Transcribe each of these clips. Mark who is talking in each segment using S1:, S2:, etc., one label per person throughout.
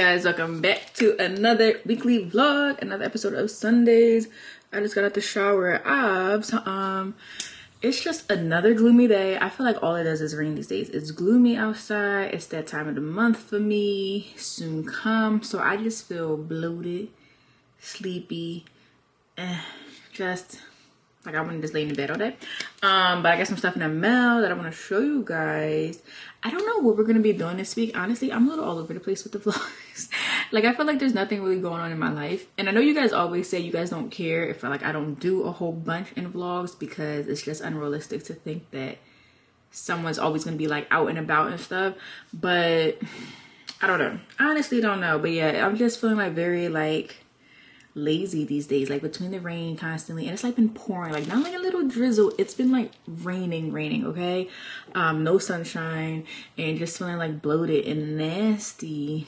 S1: guys welcome back to another weekly vlog another episode of sundays i just got out the shower of um it's just another gloomy day i feel like all it does is rain these days it's gloomy outside it's that time of the month for me soon come so i just feel bloated sleepy eh, just like I want to just lay in bed all day. Um, but I got some stuff in the mail that I want to show you guys. I don't know what we're to be doing this week. Honestly, I'm a little all over the place with the vlogs. like I feel like there's nothing really going on in my life. And I know you guys always say you guys don't care if like I don't do a whole bunch in vlogs because it's just unrealistic to think that someone's always to be like out and about and stuff. But I don't know. I honestly don't know. But yeah, I'm just feeling like very like lazy these days like between the rain constantly and it's like been pouring like not like a little drizzle it's been like raining raining okay um no sunshine and just feeling like bloated and nasty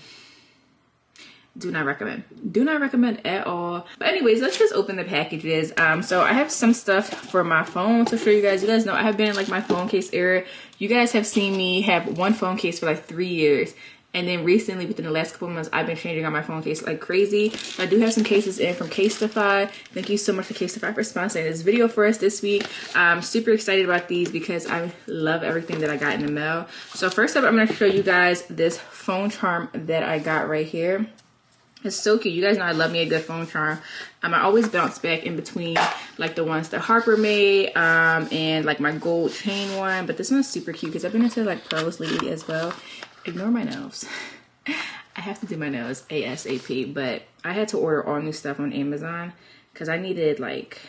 S1: do not recommend do not recommend at all but anyways let's just open the packages um so i have some stuff for my phone to show you guys you guys know i have been in like my phone case era you guys have seen me have one phone case for like three years and then recently, within the last couple months, I've been changing out my phone case like crazy. I do have some cases in from Casetify. Thank you so much to Casetify for sponsoring this video for us this week. I'm super excited about these because I love everything that I got in the mail. So first up, I'm going to show you guys this phone charm that I got right here. It's so cute. You guys know I love me a good phone charm. Um, I always bounce back in between like the ones that Harper made um, and like my gold chain one. But this one's super cute because I've been into like pearls lately as well ignore my nails. I have to do my nails ASAP, but I had to order all new stuff on Amazon because I needed like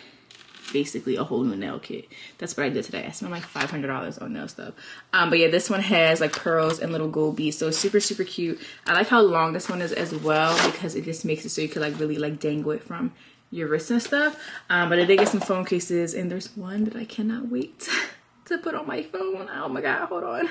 S1: basically a whole new nail kit. That's what I did today. I spent like $500 on nail stuff. Um, but yeah, this one has like pearls and little gold beads. So super, super cute. I like how long this one is as well because it just makes it so you can like really like dangle it from your wrist and stuff. Um, but I did get some phone cases and there's one that I cannot wait to put on my phone. Oh my god, hold on.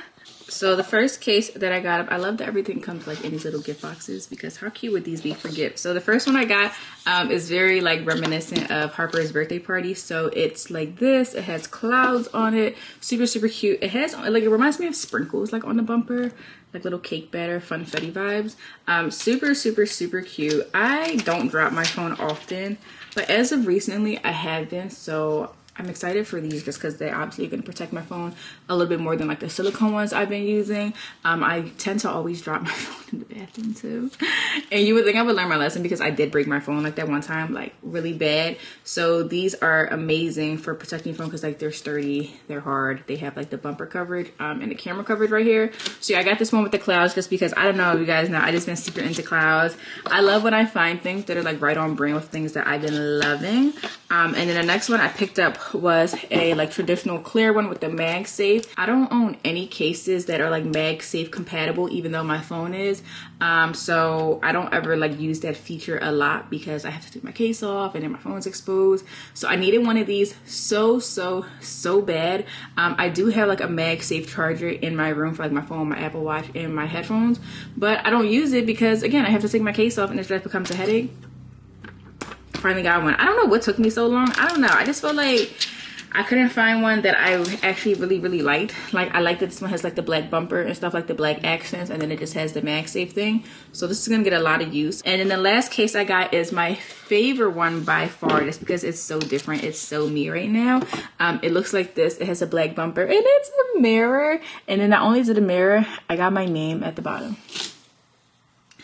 S1: So the first case that I got, I love that everything comes like in these little gift boxes because how cute would these be for gifts? So the first one I got um, is very like reminiscent of Harper's birthday party. So it's like this, it has clouds on it, super, super cute. It has like, it reminds me of sprinkles like on the bumper like little cake batter funfetti vibes um super super super cute i don't drop my phone often but as of recently i have been so I'm excited for these just because they're obviously going to protect my phone a little bit more than like the silicone ones I've been using. Um, I tend to always drop my phone in the bathroom too. And you would think I would learn my lesson because I did break my phone like that one time, like really bad. So these are amazing for protecting your phone because like they're sturdy, they're hard. They have like the bumper coverage um, and the camera coverage right here. So yeah, I got this one with the clouds just because I don't know if you guys know, I just been super into clouds. I love when I find things that are like right on brand with things that I've been loving. Um, and then the next one I picked up was a like traditional clear one with the MagSafe. I don't own any cases that are like MagSafe compatible even though my phone is. Um, so I don't ever like use that feature a lot because I have to take my case off and then my phone's exposed. So I needed one of these so, so, so bad. Um, I do have like a MagSafe charger in my room for like my phone, my Apple Watch, and my headphones. But I don't use it because again, I have to take my case off and it just becomes a headache finally got one. I don't know what took me so long. I don't know. I just felt like I couldn't find one that I actually really, really liked. Like I like that this one has like the black bumper and stuff like the black accents and then it just has the MagSafe thing. So this is gonna get a lot of use. And then the last case I got is my favorite one by far just because it's so different. It's so me right now. Um, it looks like this. It has a black bumper and it's a mirror. And then not only is it a mirror, I got my name at the bottom.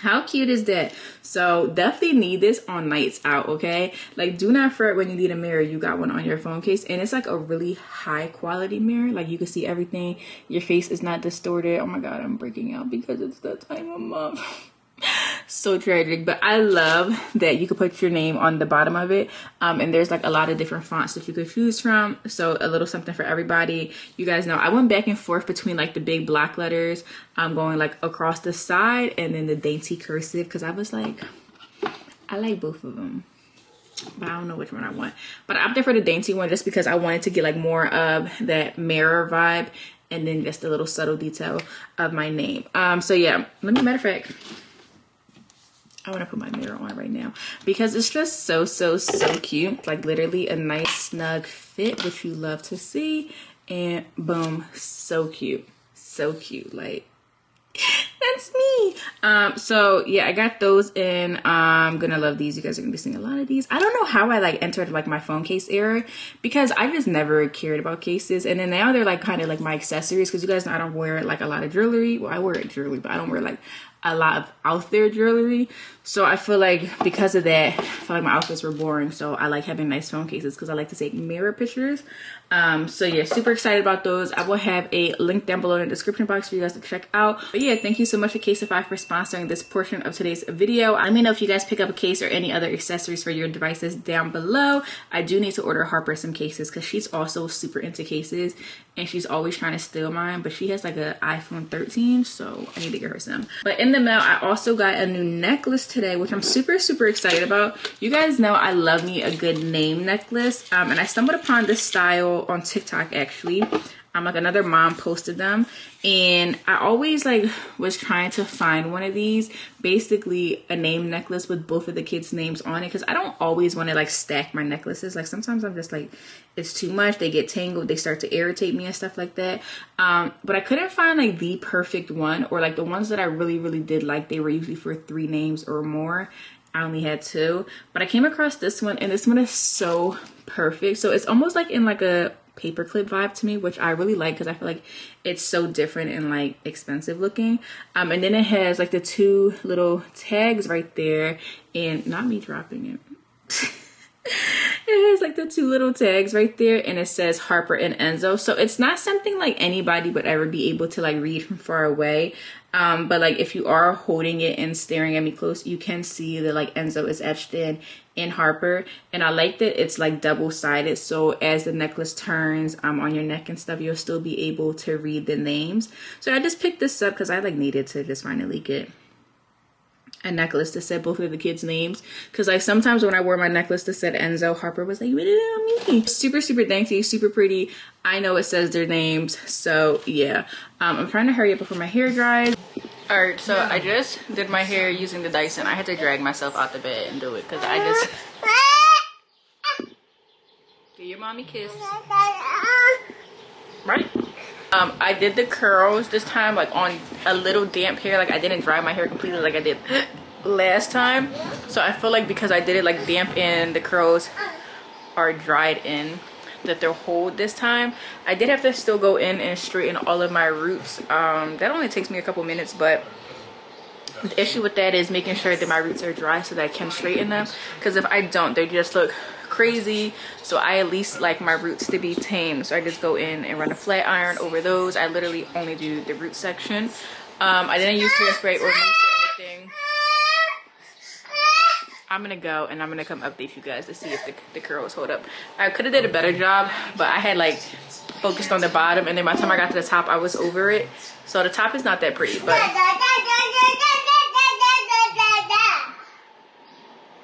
S1: How cute is that? So definitely need this on nights out, okay? Like do not fret when you need a mirror, you got one on your phone case. And it's like a really high quality mirror. Like you can see everything. Your face is not distorted. Oh my God, I'm breaking out because it's that time of month. so tragic but i love that you could put your name on the bottom of it um, and there's like a lot of different fonts that you could choose from so a little something for everybody you guys know i went back and forth between like the big block letters i'm um, going like across the side and then the dainty cursive because i was like i like both of them but I don't know which one I want. But I opted for the dainty one just because I wanted to get like more of that mirror vibe and then just a little subtle detail of my name. Um, so yeah, let me, matter of fact, I want to put my mirror on right now because it's just so, so, so cute. Like literally a nice snug fit, which you love to see. And boom, so cute. So cute. Like, that's me. Um, so yeah, I got those in. I'm gonna love these. You guys are gonna be seeing a lot of these. I don't know how I like entered like my phone case era because I just never cared about cases. And then now they're like kind of like my accessories because you guys know I don't wear like a lot of jewelry. Well, I wear jewelry, but I don't wear like a lot of out there jewelry. So I feel like because of that, I feel like my outfits were boring. So I like having nice phone cases because I like to take mirror pictures. Um, so yeah, super excited about those. I will have a link down below in the description box for you guys to check out. But yeah, thank you so much to Casetify for sponsoring this portion of today's video. Let me know if you guys pick up a case or any other accessories for your devices down below. I do need to order Harper some cases because she's also super into cases and she's always trying to steal mine, but she has like an iPhone 13, so I need to get her some. But in the mail, I also got a new necklace which I'm super, super excited about. You guys know I love me a good name necklace, um, and I stumbled upon this style on TikTok actually. Um, like another mom posted them. And I always like was trying to find one of these basically a name necklace with both of the kids names on it because I don't always want to like stack my necklaces. Like sometimes I'm just like it's too much they get tangled they start to irritate me and stuff like that. Um, but I couldn't find like the perfect one or like the ones that I really really did like they were usually for three names or more. I only had two. But I came across this one and this one is so perfect. So it's almost like in like a paperclip vibe to me, which I really like because I feel like it's so different and like expensive looking. Um, and then it has like the two little tags right there and not me dropping it. it has like the two little tags right there and it says Harper and Enzo. So it's not something like anybody would ever be able to like read from far away. Um, but like if you are holding it and staring at me close, you can see that like Enzo is etched in in Harper. And I like that it's like double sided. So as the necklace turns um, on your neck and stuff, you'll still be able to read the names. So I just picked this up because I like needed to just finally get a necklace that said both of the kids' names. Cause like sometimes when I wore my necklace that said Enzo, Harper was like, me. Super, super dainty, super pretty. I know it says their names. So yeah, um, I'm trying to hurry up before my hair dries. All right, so I just did my hair using the Dyson. I had to drag myself out the bed and do it because I just... Give your mommy kiss. Right? Um, I did the curls this time like on a little damp hair. Like I didn't dry my hair completely like I did last time. So I feel like because I did it like damp in, the curls are dried in that they'll hold this time. I did have to still go in and straighten all of my roots. Um, that only takes me a couple minutes, but the issue with that is making sure that my roots are dry so that I can straighten them. Because if I don't, they just look crazy. So i at least like my roots to be tame. So i just go in and run a flat iron over those. I literally only do the root section. Um, i didn't use hairspray or mousse or anything. I'm gonna go and i'm gonna come update you guys to see if the, the curls hold up. I could have did a better job but i had like focused on the bottom and then by the time i got to the top i was over it. So the top is not that pretty but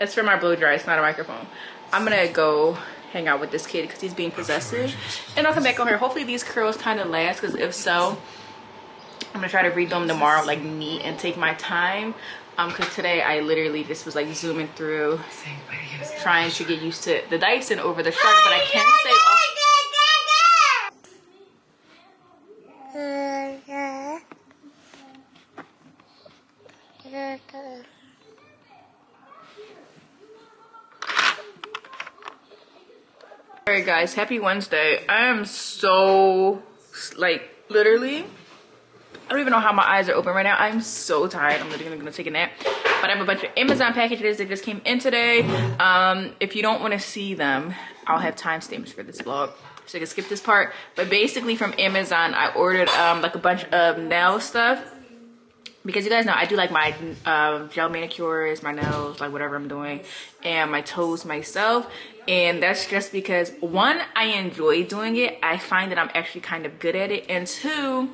S1: it's for my blow dry it's not a microphone I'm gonna go hang out with this kid because he's being possessive. And I'll come back on here. Hopefully these curls kind of last because if so, I'm gonna try to read them tomorrow like neat and take my time. Um because today i literally just was like zooming through trying to get used to the dyson over the shark but i can't say all right guys happy wednesday. I am so like literally i don't even know how my eyes are open right now. I'm so tired. I'm literally gonna take a nap. But i have a bunch of amazon packages that just came in today. Um if you don't want to see them i'll have timestamps for this vlog. So you can skip this part. But basically from amazon i ordered um like a bunch of nail stuff because you guys know I do like my uh, gel manicures, my nails, like whatever I'm doing, and my toes myself. And that's just because one, I enjoy doing it. I find that I'm actually kind of good at it. And two,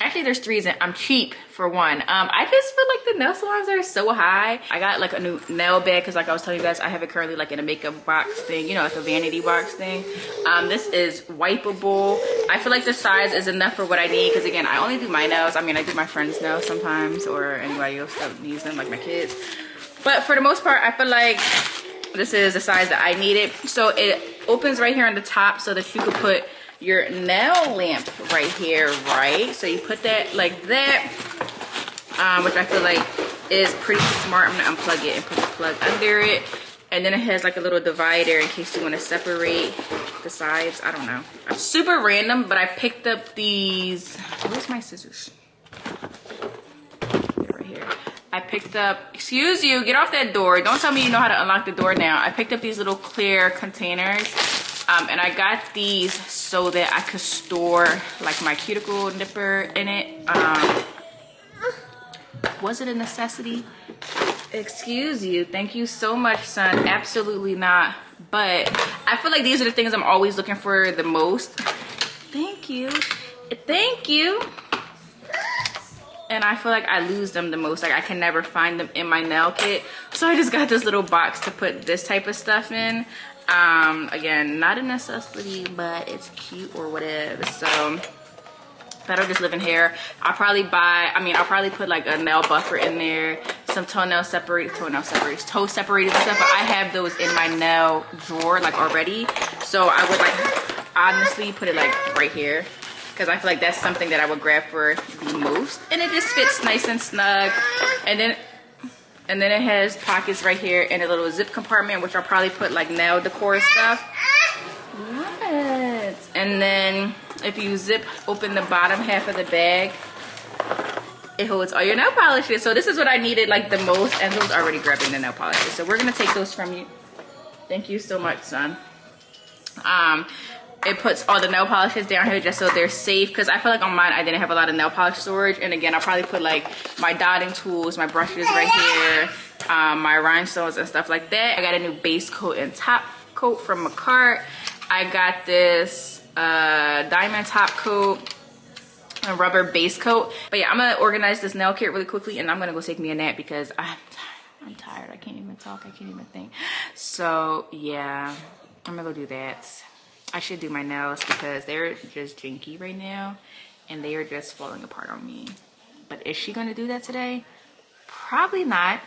S1: actually there's three reasons. I'm cheap for one. Um, I just feel like the nail salons are so high. I got like a new nail bed because like I was telling you guys, I have it currently like in a makeup box thing, you know, like a vanity box thing. Um, this is wipeable. I feel like the size is enough for what I need because again, I only do my nails. I mean, I do my friends' nails sometimes or anybody else that needs them, like my kids. But for the most part, I feel like this is the size that I needed. So it opens right here on the top so that you could put your nail lamp right here, right? So you put that like that. um, which I feel like is pretty smart. I'm gonna unplug it and put the plug under it. And then it has like a little divider in case you want to separate the sides. I don't know. Super random, but I picked up these. Where's my scissors? Right here. I picked up, excuse you, get off that door. Don't tell me you know how to unlock the door now. I picked up these little clear containers. Um, and I got these so that I could store like my cuticle nipper in it. Um, was it a necessity? Excuse you. Thank you so much, son. Absolutely not. But I feel like these are the things I'm always looking for the most. Thank you. Thank you. And I feel like I lose them the most. Like I can never find them in my nail kit. So I just got this little box to put this type of stuff in. Um, again, not a necessity, but it's cute or whatever. So that'll just live in here. I'll probably buy, I mean, I'll probably put like a nail buffer in there, some toenail separate, toenail separators, toe separators and stuff, but I have those in my nail drawer like already. So I would like honestly put it like right here because I feel like that's something that I would grab for the most. And it just fits nice and snug. And then and then it has pockets right here and a little zip compartment, which I'll probably put like nail decor stuff. What? And then if you zip open the bottom half of the bag, it holds all your nail polishes. So this is what I needed like the most. And those already grabbing the nail polishes. So we're gonna take those from you. Thank you so much, son. Um, it puts all the nail polishes down here just so they're safe because I feel like on mine I didn't have a lot of nail polish storage and again I'll probably put like my dotting tools my brushes right here um, my rhinestones and stuff like that. I got a new base coat and top coat from Makartt I got this uh, diamond top coat a rubber base coat. But yeah I'm gonna organize this nail kit really quickly and I'm gonna go take me a nap because I'm tired. I'm tired. I can't even talk. I can't even think. So yeah I'm gonna go do that I should do my nails because they're just janky right now and they are just falling apart on me. But is she gonna do that today? Probably not.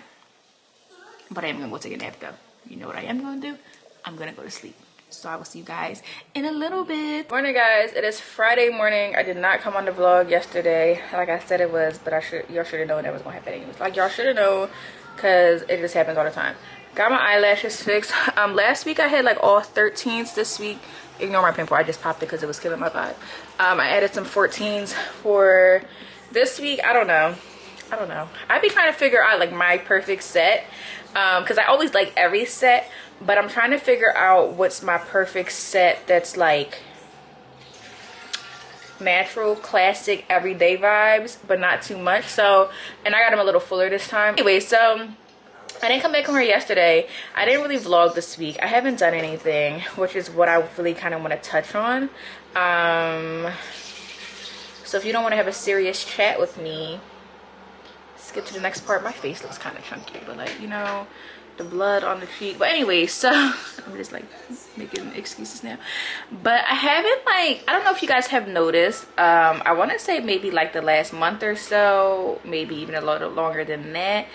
S1: But I am gonna go take a nap though. You know what I am gonna do? I'm gonna go to sleep. So I will see you guys in a little bit. Morning guys, it is Friday morning. I did not come on the vlog yesterday like I said it was, but I should y'all should have known that was gonna happen anyways. Like y'all should have known because it just happens all the time. Got my eyelashes fixed. Um, last week I had like all 13s. This week ignore my pimple i just popped it because it was killing my vibe. Um, i added some 14s for this week i don't know. I don't know. I'd be trying to figure out like my perfect set because um, i always like every set but i'm trying to figure out what's my perfect set that's like natural classic everyday vibes but not too much. So and i got them a little fuller this time. Anyway so I didn't come back from here yesterday. I didn't really vlog this week. I haven't done anything, which is what I really kind of want to touch on. Um, so if you don't want to have a serious chat with me, skip to the next part. My face looks kind of chunky, but like, you know, the blood on the cheek. But anyway, so I'm just like making excuses now. But I haven't like, I don't know if you guys have noticed. Um, I want to say maybe like the last month or so, maybe even a little longer than that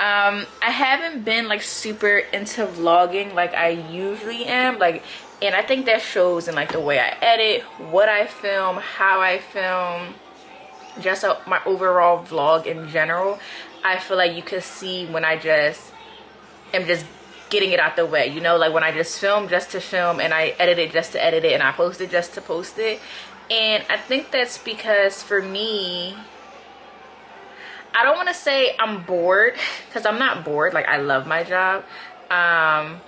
S1: um i haven't been like super into vlogging like i usually am like and i think that shows in like the way i edit what i film how i film just a, my overall vlog in general. I feel like you can see when i just am just getting it out the way you know like when i just film just to film and i edit it just to edit it and i post it just to post it. And i think that's because for me I don't want to say I'm bored because I'm not bored. Like I love my job. Um,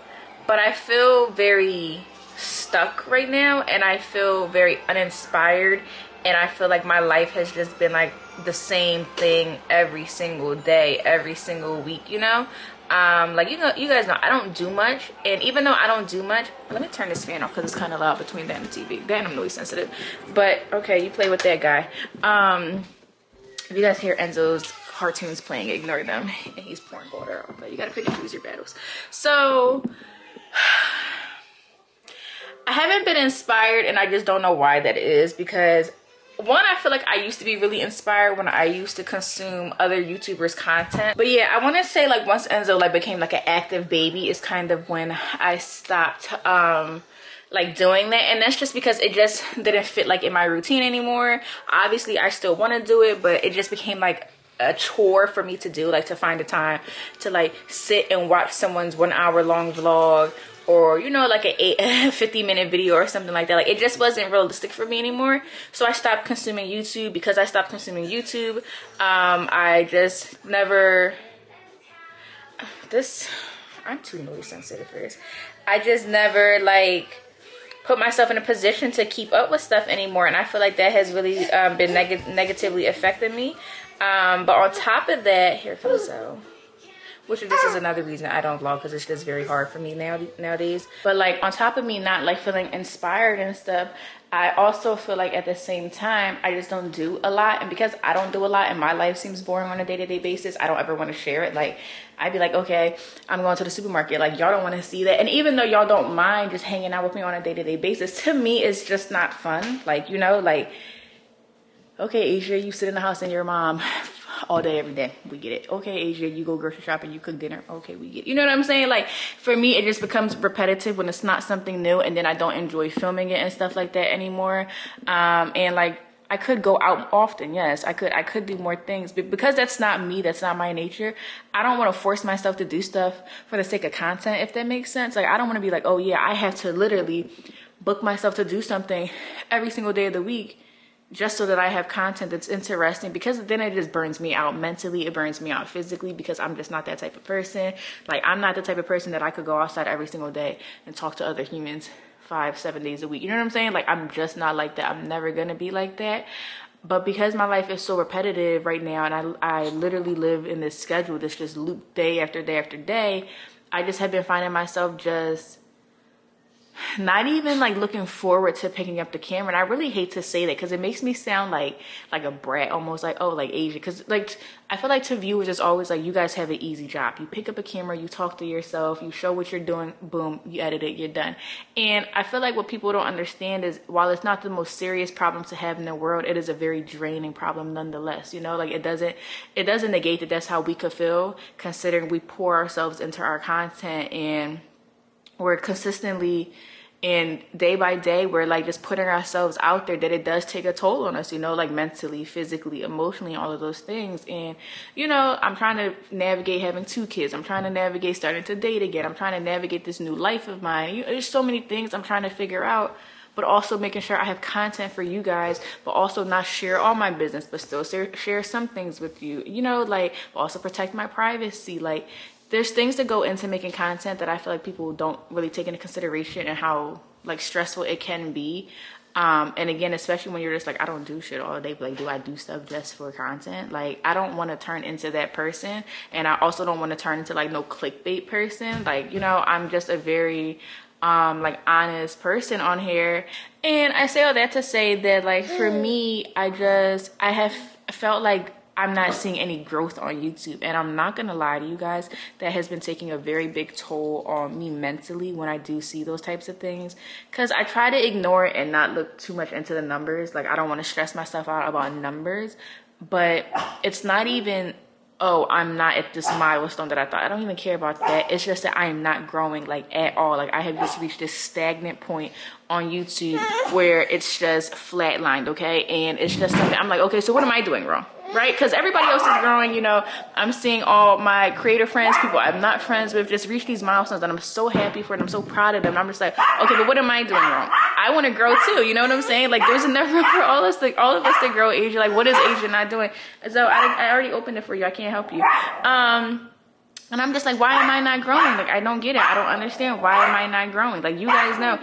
S1: but I feel very stuck right now and I feel very uninspired and I feel like my life has just been like the same thing every single day, every single week, you know? Um, like you know, you guys know I don't do much, and even though I don't do much, let me turn this fan off because it's kind of loud between that and the TV. Then I'm really sensitive, but okay, you play with that guy. Um, if you guys hear Enzo's cartoons playing, ignore them. And he's pouring water but you gotta pick and choose your battles. So, I haven't been inspired and I just don't know why that is because one i feel like i used to be really inspired when i used to consume other youtubers content but yeah i want to say like once enzo like became like an active baby is kind of when i stopped um like doing that. And that's just because it just didn't fit like in my routine anymore. Obviously i still want to do it but it just became like a chore for me to do like to find a time to like sit and watch someone's one hour long vlog or you know like a eight, 50 minute video or something like that. Like it just wasn't realistic for me anymore. So i stopped consuming youtube. Because i stopped consuming youtube um i just never this i'm too noise sensitive for this. I just never like put myself in a position to keep up with stuff anymore and i feel like that has really um, been neg negatively affecting me um, but on top of that here comes so which this is another reason I don't vlog because it's just very hard for me now nowadays. But like on top of me not like feeling inspired and stuff, I also feel like at the same time, I just don't do a lot. And because I don't do a lot and my life seems boring on a day-to-day -day basis, I don't ever want to share it. Like I'd be like, okay, I'm going to the supermarket. Like y'all don't want to see that. And even though y'all don't mind just hanging out with me on a day-to-day -day basis, to me, it's just not fun. Like, you know, like, okay, Asia, you sit in the house and your mom all day, every day. We get it. Okay, Asia, you go grocery shopping, you cook dinner. Okay, we get it. You know what I'm saying? Like for me, it just becomes repetitive when it's not something new and then I don't enjoy filming it and stuff like that anymore. Um, and like, I could go out often. Yes, I could. I could do more things, but because that's not me, that's not my nature. I don't want to force myself to do stuff for the sake of content, if that makes sense. Like I don't want to be like, oh yeah, I have to literally book myself to do something every single day of the week just so that I have content that's interesting because then it just burns me out mentally. It burns me out physically because I'm just not that type of person. Like I'm not the type of person that I could go outside every single day and talk to other humans five, seven days a week. You know what I'm saying? Like I'm just not like that. I'm never gonna be like that. But because my life is so repetitive right now and I, I literally live in this schedule that's just loop day after day after day, I just have been finding myself just not even like looking forward to picking up the camera and i really hate to say that because it makes me sound like like a brat almost like oh like asia because like i feel like to viewers it's always like you guys have an easy job. You pick up a camera you talk to yourself you show what you're doing boom you edit it you're done. And i feel like what people don't understand is while it's not the most serious problem to have in the world it is a very draining problem nonetheless you know? Like it doesn't it doesn't negate that that's how we could feel considering we pour ourselves into our content and we're consistently and day by day we're like just putting ourselves out there that it does take a toll on us you know like mentally physically emotionally all of those things. And you know i'm trying to navigate having two kids. I'm trying to navigate starting to date again. I'm trying to navigate this new life of mine. You, there's so many things i'm trying to figure out but also making sure I have content for you guys, but also not share all my business, but still share some things with you, you know, like also protect my privacy. Like there's things that go into making content that I feel like people don't really take into consideration and how like stressful it can be. Um, and again, especially when you're just like, I don't do shit all day, but like, do I do stuff just for content? Like, I don't want to turn into that person. And I also don't want to turn into like no clickbait person. Like, you know, I'm just a very, um, like honest person on here. And I say all that to say that like, for me, I just, I have felt like I'm not seeing any growth on YouTube. And I'm not gonna lie to you guys, that has been taking a very big toll on me mentally when I do see those types of things. Cause I try to ignore it and not look too much into the numbers. Like I don't wanna stress myself out about numbers, but it's not even, oh, I'm not at this milestone that I thought. I don't even care about that. It's just that I am not growing like at all. Like I have just reached this stagnant point on YouTube where it's just flatlined, okay? And it's just something, I'm like, okay, so what am I doing wrong? Right? Because everybody else is growing, you know. I'm seeing all my creator friends, people I'm not friends with, just reach these milestones, and I'm so happy for them. I'm so proud of them. I'm just like, okay, but what am I doing wrong? I want to grow too. You know what I'm saying? Like, there's enough room for all us, like all of us to grow. Asia, like, what is Asia not doing? So I, I already opened it for you. I can't help you. Um. And I'm just like, why am I not growing? Like, I don't get it. I don't understand. Why am I not growing? Like, you guys know.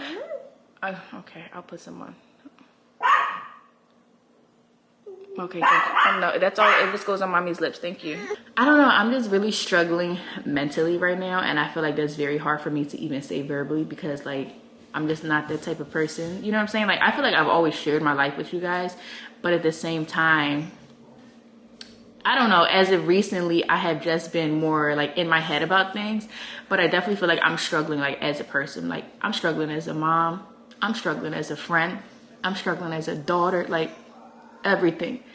S1: Uh, okay, I'll put some on. Okay. Um, no, that's all. It just goes on mommy's lips. Thank you. I don't know. I'm just really struggling mentally right now. And I feel like that's very hard for me to even say verbally because like, I'm just not that type of person. You know what I'm saying? Like, I feel like I've always shared my life with you guys. But at the same time, I don't know, as of recently, I have just been more like in my head about things. But I definitely feel like I'm struggling like as a person. Like, I'm struggling as a mom. I'm struggling as a friend. I'm struggling as a daughter. Like, everything.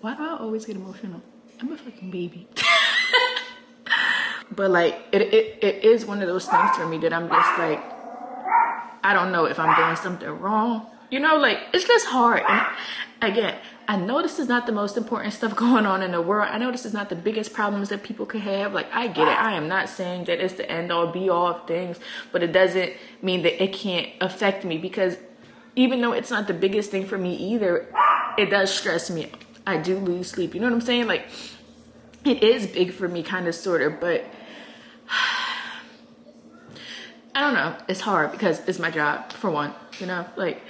S1: Why do I always get emotional? I'm a fucking baby. but like, it, it, it is one of those things for me that I'm just like, I don't know if I'm doing something wrong. You know, like it's just hard. And again, I know this is not the most important stuff going on in the world. I know this is not the biggest problems that people could have. Like, I get it. I am not saying that it's the end all be all of things, but it doesn't mean that it can't affect me because even though it's not the biggest thing for me either, it does stress me. I do lose sleep. You know what I'm saying? Like, it is big for me, kind of, sort of, but I don't know. It's hard because it's my job, for one, you know? Like,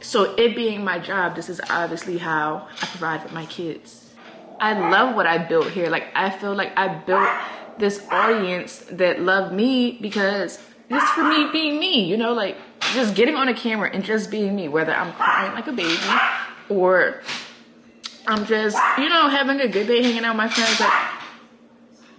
S1: so it being my job, this is obviously how I provide for my kids. I love what I built here. Like I feel like I built this audience that love me because it's for me being me, you know, like just getting on a camera and just being me, whether I'm crying like a baby or I'm just, you know, having a good day hanging out with my friends. Like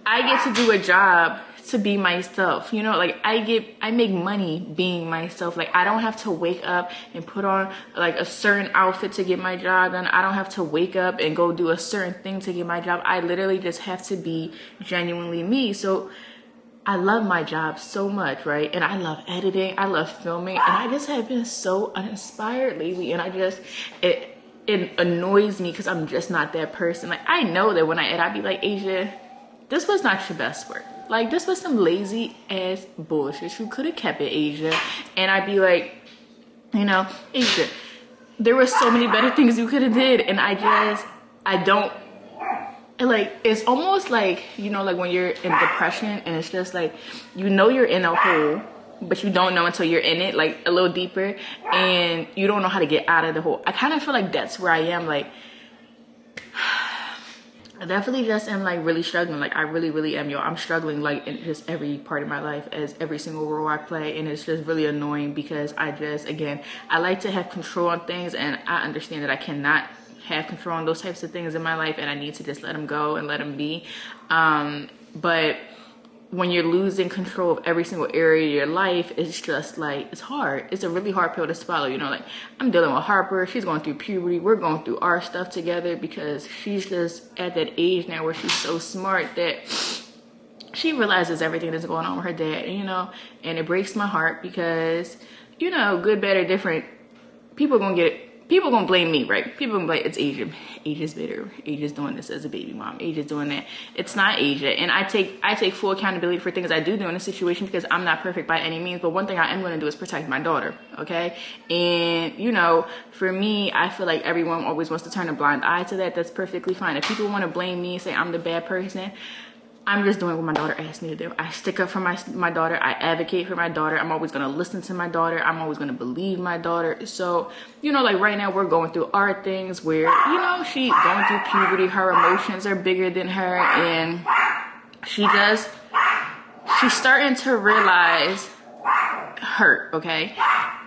S1: I get to do a job to be myself. You know, like I get, I make money being myself. Like I don't have to wake up and put on like a certain outfit to get my job done. I don't have to wake up and go do a certain thing to get my job. I literally just have to be genuinely me. So I love my job so much, right? And I love editing, I love filming, and I just have been so uninspired lately. And I just, it, it annoys me because I'm just not that person. Like I know that when I edit, I'd be like, Asia, this was not your best work. Like this was some lazy ass bullshit. You could have kept it Asia. And I'd be like, you know, Asia, there were so many better things you could have did. And I just, I don't, like, it's almost like, you know, like when you're in depression and it's just like, you know you're in a hole, but you don't know until you're in it, like a little deeper. And you don't know how to get out of the hole. I kind of feel like that's where I am. Like, I definitely just am like really struggling. Like I really, really am, yo. I'm struggling like in just every part of my life as every single role I play. And it's just really annoying because I just, again, I like to have control on things and I understand that I cannot have control on those types of things in my life and I need to just let them go and let them be. Um, but when you're losing control of every single area of your life, it's just like, it's hard. It's a really hard pill to swallow. You know, like I'm dealing with Harper. She's going through puberty. We're going through our stuff together because she's just at that age now where she's so smart that she realizes everything that's going on with her dad, you know, and it breaks my heart because, you know, good, or different, people are gonna get people gonna blame me, right? People gonna blame it's Asia. Asia's bitter. Asia's doing this as a baby mom. Asia's doing that. It's not Asia. And I take I take full accountability for things I do do in a situation because I'm not perfect by any means. But one thing I am gonna do is protect my daughter. Okay. And you know, for me, I feel like everyone always wants to turn a blind eye to that. That's perfectly fine. If people want to blame me, say I'm the bad person, I'm just doing what my daughter asked me to do. I stick up for my my daughter. I advocate for my daughter. I'm always gonna listen to my daughter. I'm always gonna believe my daughter. So, you know, like right now we're going through our things where, you know, she going through puberty, her emotions are bigger than her, and she just she's starting to realize hurt, okay?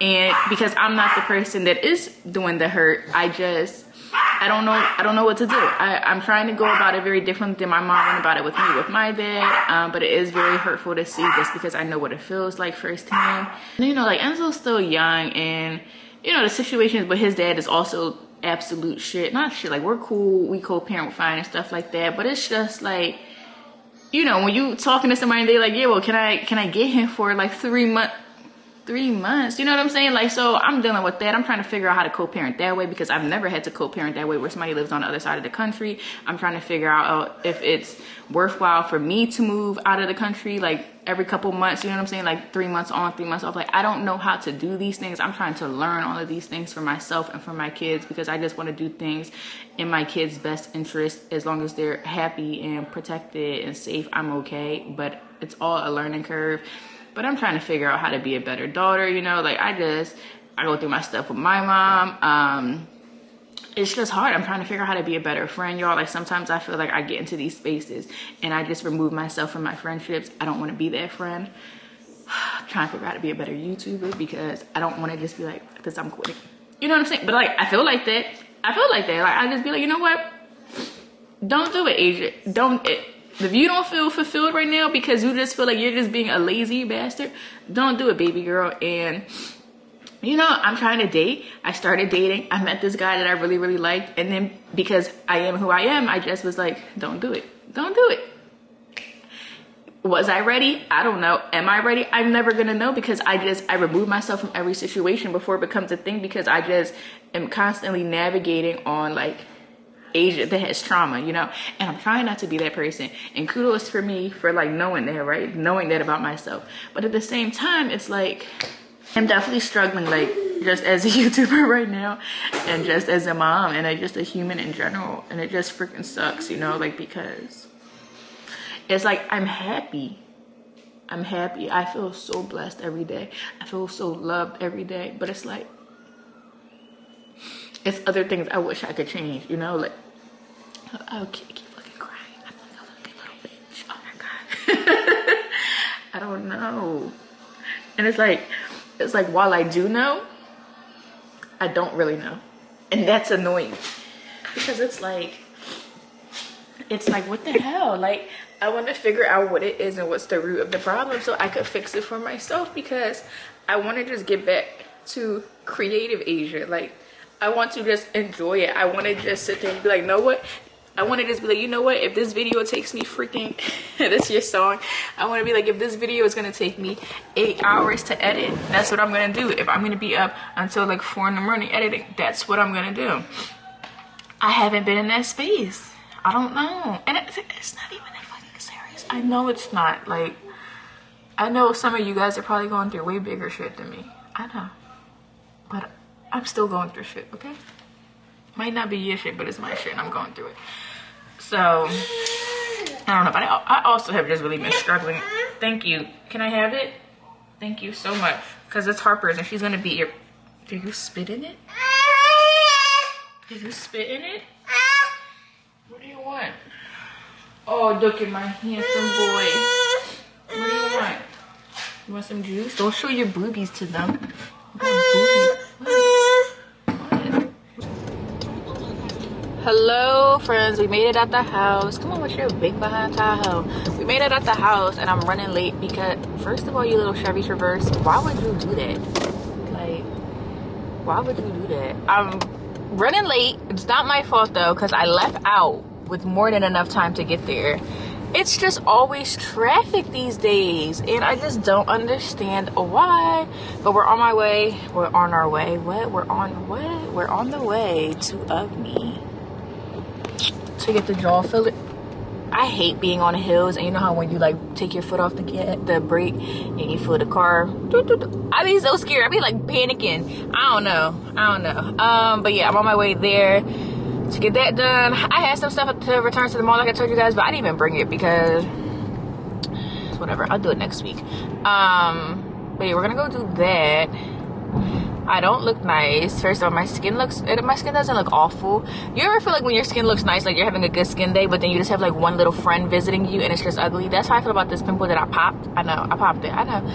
S1: And because I'm not the person that is doing the hurt, I just I don't know. I don't know what to do. I, am trying to go about it very different than my mom went about it with me, with my dad. Um, but it is very hurtful to see this because I know what it feels like firsthand. And, you know, like Enzo's still young, and you know the situations with his dad is also absolute shit. Not shit. Like we're cool, we co-parent fine and stuff like that. But it's just like, you know, when you talking to somebody and they like, yeah, well, can I can I get him for like three months? Three months. You know what I'm saying? Like, so I'm dealing with that. I'm trying to figure out how to co-parent that way because I've never had to co-parent that way where somebody lives on the other side of the country. I'm trying to figure out uh, if it's worthwhile for me to move out of the country like every couple months. You know what I'm saying? Like three months on, three months off. Like, I don't know how to do these things. I'm trying to learn all of these things for myself and for my kids because I just want to do things in my kids' best interest as long as they're happy and protected and safe. I'm okay. But it's all a learning curve but I'm trying to figure out how to be a better daughter, you know, like I just, I go through my stuff with my mom. Um, it's just hard. I'm trying to figure out how to be a better friend, y'all. Like sometimes I feel like I get into these spaces and I just remove myself from my friendships. I don't want to be that friend. I'm trying to figure out how to be a better YouTuber because I don't want to just be like, because I'm quitting. You know what I'm saying? But like, I feel like that. I feel like that. Like I just be like, you know what? Don't do it, Asia. Don't. It, if you don't feel fulfilled right now because you just feel like you're just being a lazy bastard, don't do it, baby girl. And you know, I'm trying to date. I started dating. I met this guy that I really, really liked. And then because I am who I am, I just was like, don't do it. Don't do it. was I ready? I don't know. Am I ready? I'm never gonna know because I just I remove myself from every situation before it becomes a thing because I just am constantly navigating on like Asia that has trauma, you know, and I'm trying not to be that person. And kudos for me for like knowing that, right? Knowing that about myself. But at the same time, it's like I'm definitely struggling, like just as a YouTuber right now, and just as a mom, and I just a human in general. And it just freaking sucks, you know, like because it's like I'm happy. I'm happy. I feel so blessed every day. I feel so loved every day. But it's like it's other things I wish I could change, you know, like oh keep, fucking crying. I'm like a fucking little bitch. Oh my god. I don't know. And it's like it's like while I do know, I don't really know. And that's annoying. Because it's like it's like what the hell? Like I want to figure out what it is and what's the root of the problem so I could fix it for myself because I want to just get back to creative Asia. Like, I want to just enjoy it. I want to just sit there and be like, know what? I want to just be like, you know what? If this video takes me freaking, this your song. I want to be like, if this video is going to take me eight hours to edit, that's what I'm going to do. If I'm going to be up until like four in the morning editing, that's what I'm going to do. I haven't been in that space. I don't know. And it's, it's not even that fucking serious. I know it's not. Like, I know some of you guys are probably going through way bigger shit than me. I know. But I'm still going through shit, okay? Might not be your shit, but it's my shit and I'm going through it. So, I don't know. But I, I also have just really been struggling. Thank you. Can I have it? Thank you so much. Because it's Harper's and she's going to be here. Did you spit in it? Did you spit in it? What do you want? Oh, look at my handsome boy. What do you want? You want some juice? Don't show your boobies to them. Hello, friends. We made it at the house. Come on, what's your big behind Tahoe? We made it at the house, and I'm running late because, first of all, you little Chevy Traverse, why would you do that? Like, why would you do that? I'm running late. It's not my fault, though, because I left out with more than enough time to get there. It's just always traffic these days, and I just don't understand why. But we're on my way. We're on our way. What? We're on what? We're on the way to of me to get the jaw filler. I hate being on the hills, and you know how when you like take your foot off the the brake and you feel the car. I be so scared. I be like panicking. I don't know. I don't know. Um, but yeah, I'm on my way there to get that done i had some stuff to return to the mall like i told you guys but i didn't even bring it because whatever i'll do it next week um but yeah we're gonna go do that I don't look nice. First of all, my skin looks, my skin doesn't look awful. You ever feel like when your skin looks nice, like you're having a good skin day, but then you just have like one little friend visiting you and it's just ugly? That's how I feel about this pimple that I popped. I know, I popped it, I know.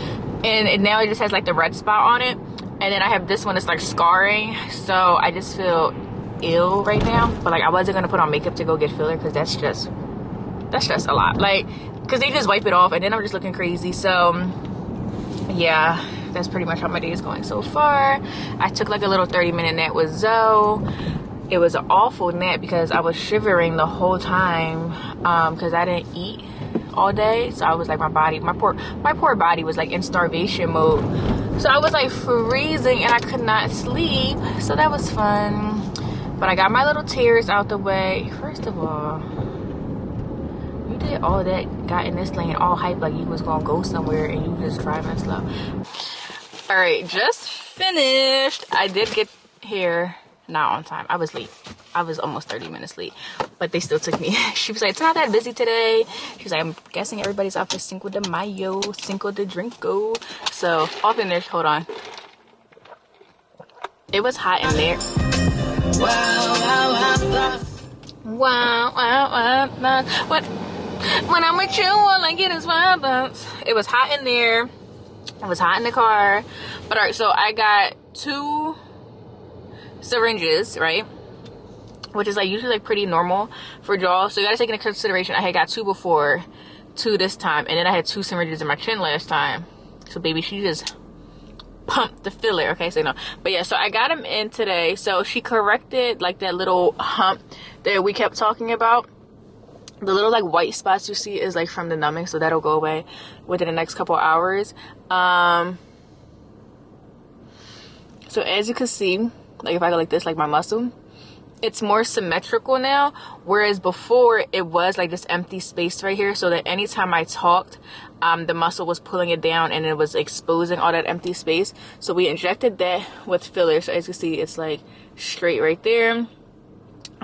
S1: And, and now it just has like the red spot on it. And then I have this one that's like scarring. So I just feel ill right now but like i wasn't gonna put on makeup to go get filler because that's just that's just a lot like because they just wipe it off and then i'm just looking crazy so yeah that's pretty much how my day is going so far. I took like a little 30 minute nap with zoe. It was an awful nap because i was shivering the whole time um because i didn't eat all day. So i was like my body my poor my poor body was like in starvation mode. So i was like freezing and i could not sleep. So that was fun. But I got my little tears out the way. First of all, you did all that, got in this lane all hype like you was gonna go somewhere and you just driving slow. All right, just finished. I did get here not on time. I was late. I was almost 30 minutes late, but they still took me. she was like, it's not that busy today. She's like, I'm guessing everybody's off for Cinco de Mayo, Cinco de Drinko. So in there, hold on. It was hot in there. Wow, wow, wow, wow. What? When I'm with you, all I get is violence. It was hot in there. It was hot in the car. But all right, so I got two syringes, right? Which is like usually like pretty normal for jaw. So you gotta take into consideration I had got two before, two this time, and then I had two syringes in my chin last time. So baby, she just pump the filler okay so no but yeah so i got him in today so she corrected like that little hump that we kept talking about the little like white spots you see is like from the numbing so that'll go away within the next couple hours. Um so as you can see like if i go like this like my muscle it's more symmetrical now whereas before it was like this empty space right here so that anytime i talked um, the muscle was pulling it down and it was exposing all that empty space. So we injected that with filler so as you see it's like straight right there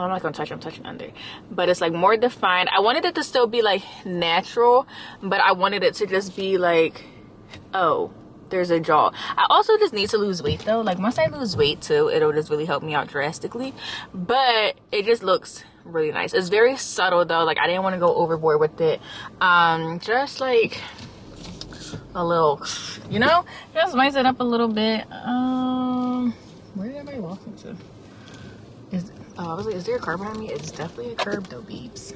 S1: I'm not gonna touch I'm touching under. But it's like more defined. I wanted it to still be like natural but I wanted it to just be like oh there's a jaw. I also just need to lose weight though. Like once I lose weight too it'll just really help me out drastically. But it just looks really nice. It's very subtle though. Like I didn't want to go overboard with it. Um just like a little you know? Just spice it up a little bit. Um where did I walking to Oh, I was like, is there a car behind me? It's definitely a curb though, beeps.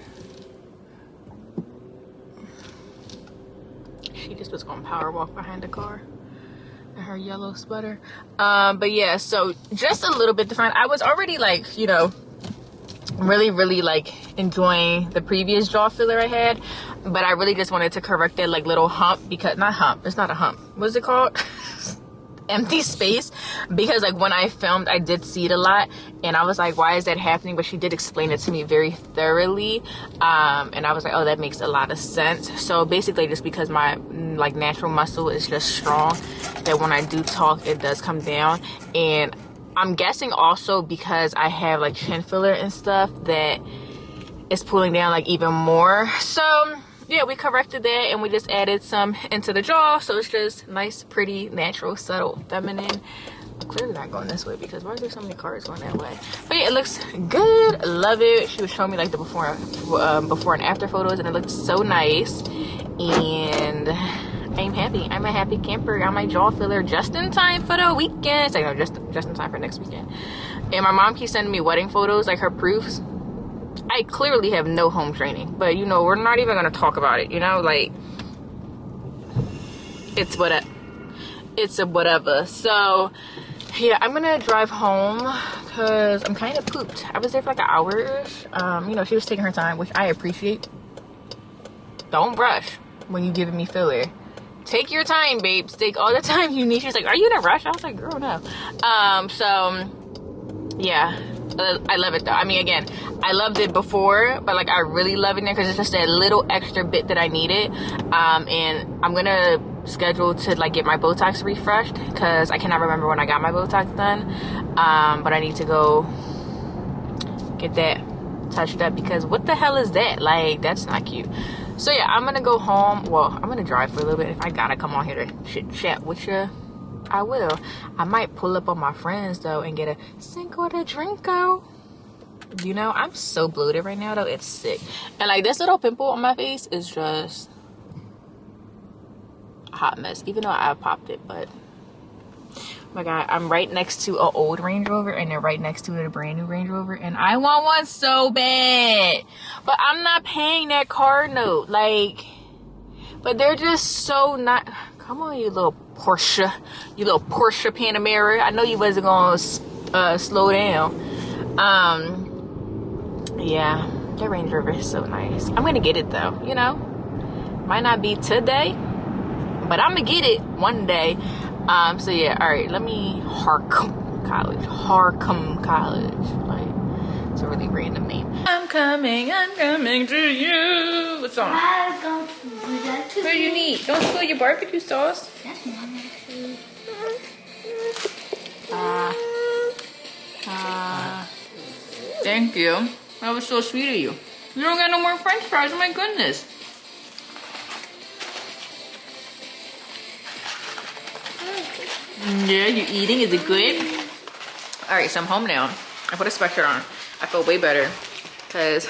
S1: She just was going power walk behind the car in her yellow sweater. Um, but yeah, so just a little bit different. I was already like, you know, really, really like enjoying the previous jaw filler I had. But I really just wanted to correct that like little hump because, not hump, it's not a hump. What's it called? empty space because like when I filmed I did see it a lot and I was like why is that happening? But she did explain it to me very thoroughly um, and I was like oh that makes a lot of sense. So basically just because my like natural muscle is just strong that when I do talk it does come down and I'm guessing also because I have like chin filler and stuff that it's pulling down like even more. So yeah we corrected that and we just added some into the jaw so it's just nice pretty natural subtle feminine clearly not going this way because why are there so many cars going that way but yeah it looks good love it she was showing me like the before um, before and after photos and it looked so nice and I'm happy. I'm a happy camper. Got my jaw filler just in time for the weekend. So, you know, just just in time for next weekend. And my mom keeps sending me wedding photos, like her proofs I clearly have no home training, but you know, we're not even gonna talk about it, you know, like it's what it's a whatever. So yeah, I'm gonna drive home because I'm kind of pooped. I was there for like an hour. Um, you know, she was taking her time, which I appreciate. Don't rush when you're giving me filler. Take your time, babes. Take all the time you need. She's like, "Are you in a rush?" I was like, "Girl, no." Um, so yeah, I love it though. I mean, again, I loved it before, but like I really love it now because it's just that little extra bit that I needed. Um, and I'm gonna schedule to like get my Botox refreshed because I cannot remember when I got my Botox done. Um, but I need to go get that touched up because what the hell is that? Like that's not cute. So yeah, I'm gonna go home. Well, I'm gonna drive for a little bit. If I gotta come on here to chat with you I will. I might pull up on my friends though and get a Cinco de Drinko. You know, I'm so bloated right now though. It's sick. And like this little pimple on my face is just a hot mess. Even though I popped it, but oh my god, I'm right next to an old Range Rover and then right next to a brand new Range Rover. And I want one so bad. But I'm not paying that car note. Like but they're just so not come on you little Porsche, you little Porsche Panamera. I know you wasn't gonna uh, slow down. Um, yeah, that Range Rover is so nice. I'm gonna get it though. You know, might not be today, but I'm gonna get it one day. Um, so yeah, all right. Let me Harcum College, Harcum College, like. It's a really random name. I'm coming, I'm coming to you. What's on? What do you need? Don't spill your barbecue sauce. That's mine actually. Ah. Ah. Thank you. That was so sweet of you. You don't got no more french fries. Oh my goodness. Yeah, you eating? Is it good? All right, so I'm home now. I put a sweatshirt on. I feel way better because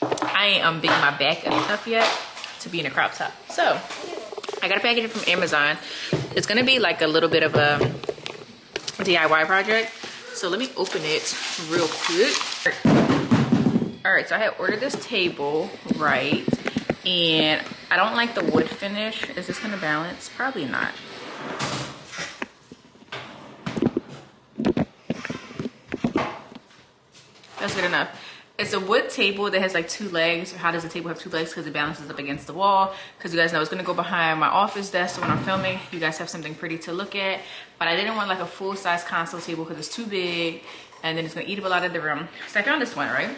S1: I ain't um, unbigging my back enough yet to be in a crop top. So I got a package from Amazon. It's gonna be like a little bit of a DIY project. So let me open it real quick. All right, so I had ordered this table, right? And I don't like the wood finish. Is this gonna balance? Probably not. That's good enough. it's a wood table that has like two legs. How does a table have two legs? Because it balances up against the wall. Because you guys know it's gonna go behind my office desk so when I'm filming, you guys have something pretty to look at. But I didn't want like a full-size console table because it's too big and then it's gonna eat up a lot of the room. So I found this one, right?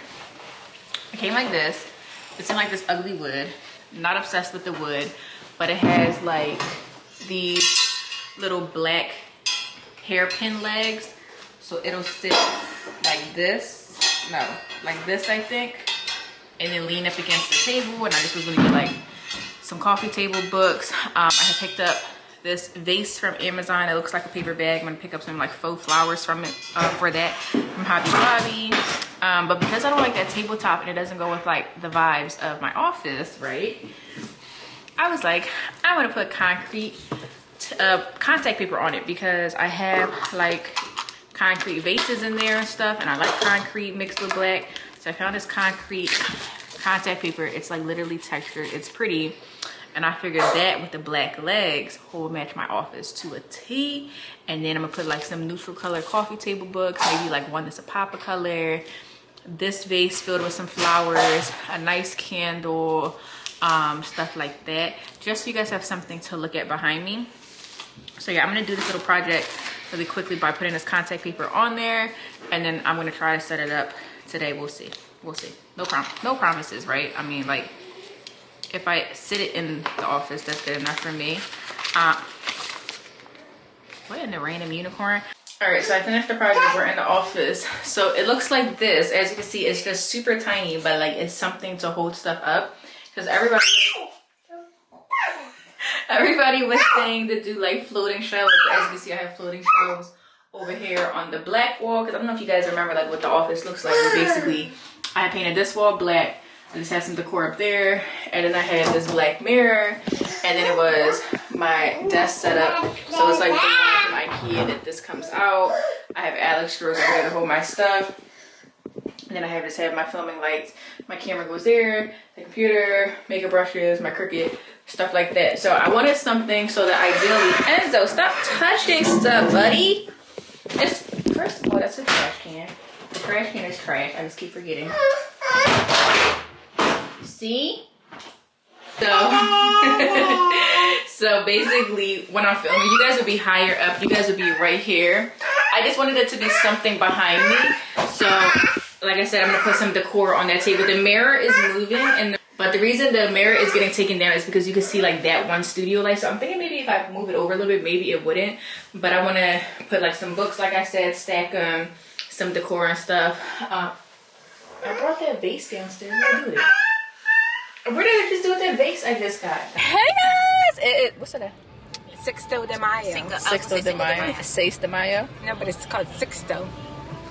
S1: It came like this. It's in like this ugly wood. Not obsessed with the wood, but it has like these little black hairpin legs. So it'll sit like this no, like this, I think. And then lean up against the table. And I just was gonna get like some coffee table books. Um, I have picked up this vase from Amazon. It looks like a paper bag. I'm gonna pick up some like faux flowers from it uh, for that from Hobby Lobby. Um, but because I don't like that tabletop and it doesn't go with like the vibes of my office, right? I was like, I want to put concrete uh, contact paper on it because I have like concrete vases in there and stuff and I like concrete mixed with black. So I found this concrete contact paper. It's like literally textured. It's pretty. And I figured that with the black legs will match my office to a T. And then I'm gonna put like some neutral color coffee table books maybe like one that's a pop of color. This vase filled with some flowers a nice candle um, stuff like that. Just so you guys have something to look at behind me. So yeah I'm gonna do this little project really quickly by putting this contact paper on there and then I'm gonna try to set it up today. We'll see. We'll see. No prom no promises, right? I mean, like, if I sit it in the office, that's good enough for me. Uh, what in the random unicorn? All right, so I finished the project. We're in the office. So it looks like this. As you can see, it's just super tiny, but like it's something to hold stuff up. Because everybody everybody was saying to do like floating shelves. As you see, I have floating shelves over here on the black wall. Because I don't know if you guys remember like what the office looks like. But basically, I painted this wall black. I just had some decor up there. And then I had this black mirror. And then it was my desk setup. So it's like the one from Ikea that this comes out. I have Alex drawers over there to hold my stuff. And then I have just have my filming lights. My camera goes there, the computer, makeup brushes, my Cricut, stuff like that. So I wanted something so that ideally, Enzo, stop touching stuff, buddy. It's, first of all, that's a trash can. The trash can is trash. I just keep forgetting. See? So, so basically, when I'm filming, you guys would be higher up. You guys would be right here. I just wanted it to be something behind me. So, like I said, I'm gonna put some decor on that table. The mirror is moving, and the but the reason the mirror is getting taken down is because you can see like that one studio light. So I'm thinking maybe if I move it over a little bit, maybe it wouldn't. But I want to put like some books, like I said, stack them, um, some decor and stuff. Uh, I brought that vase downstairs. What did I do with it? What did I just do with that vase I just got?
S2: Hey guys! It, it, what's it?
S3: Sixto de Mayo.
S2: Sixto de Mayo. Seis de Mayo.
S3: No, but it's called Sixto.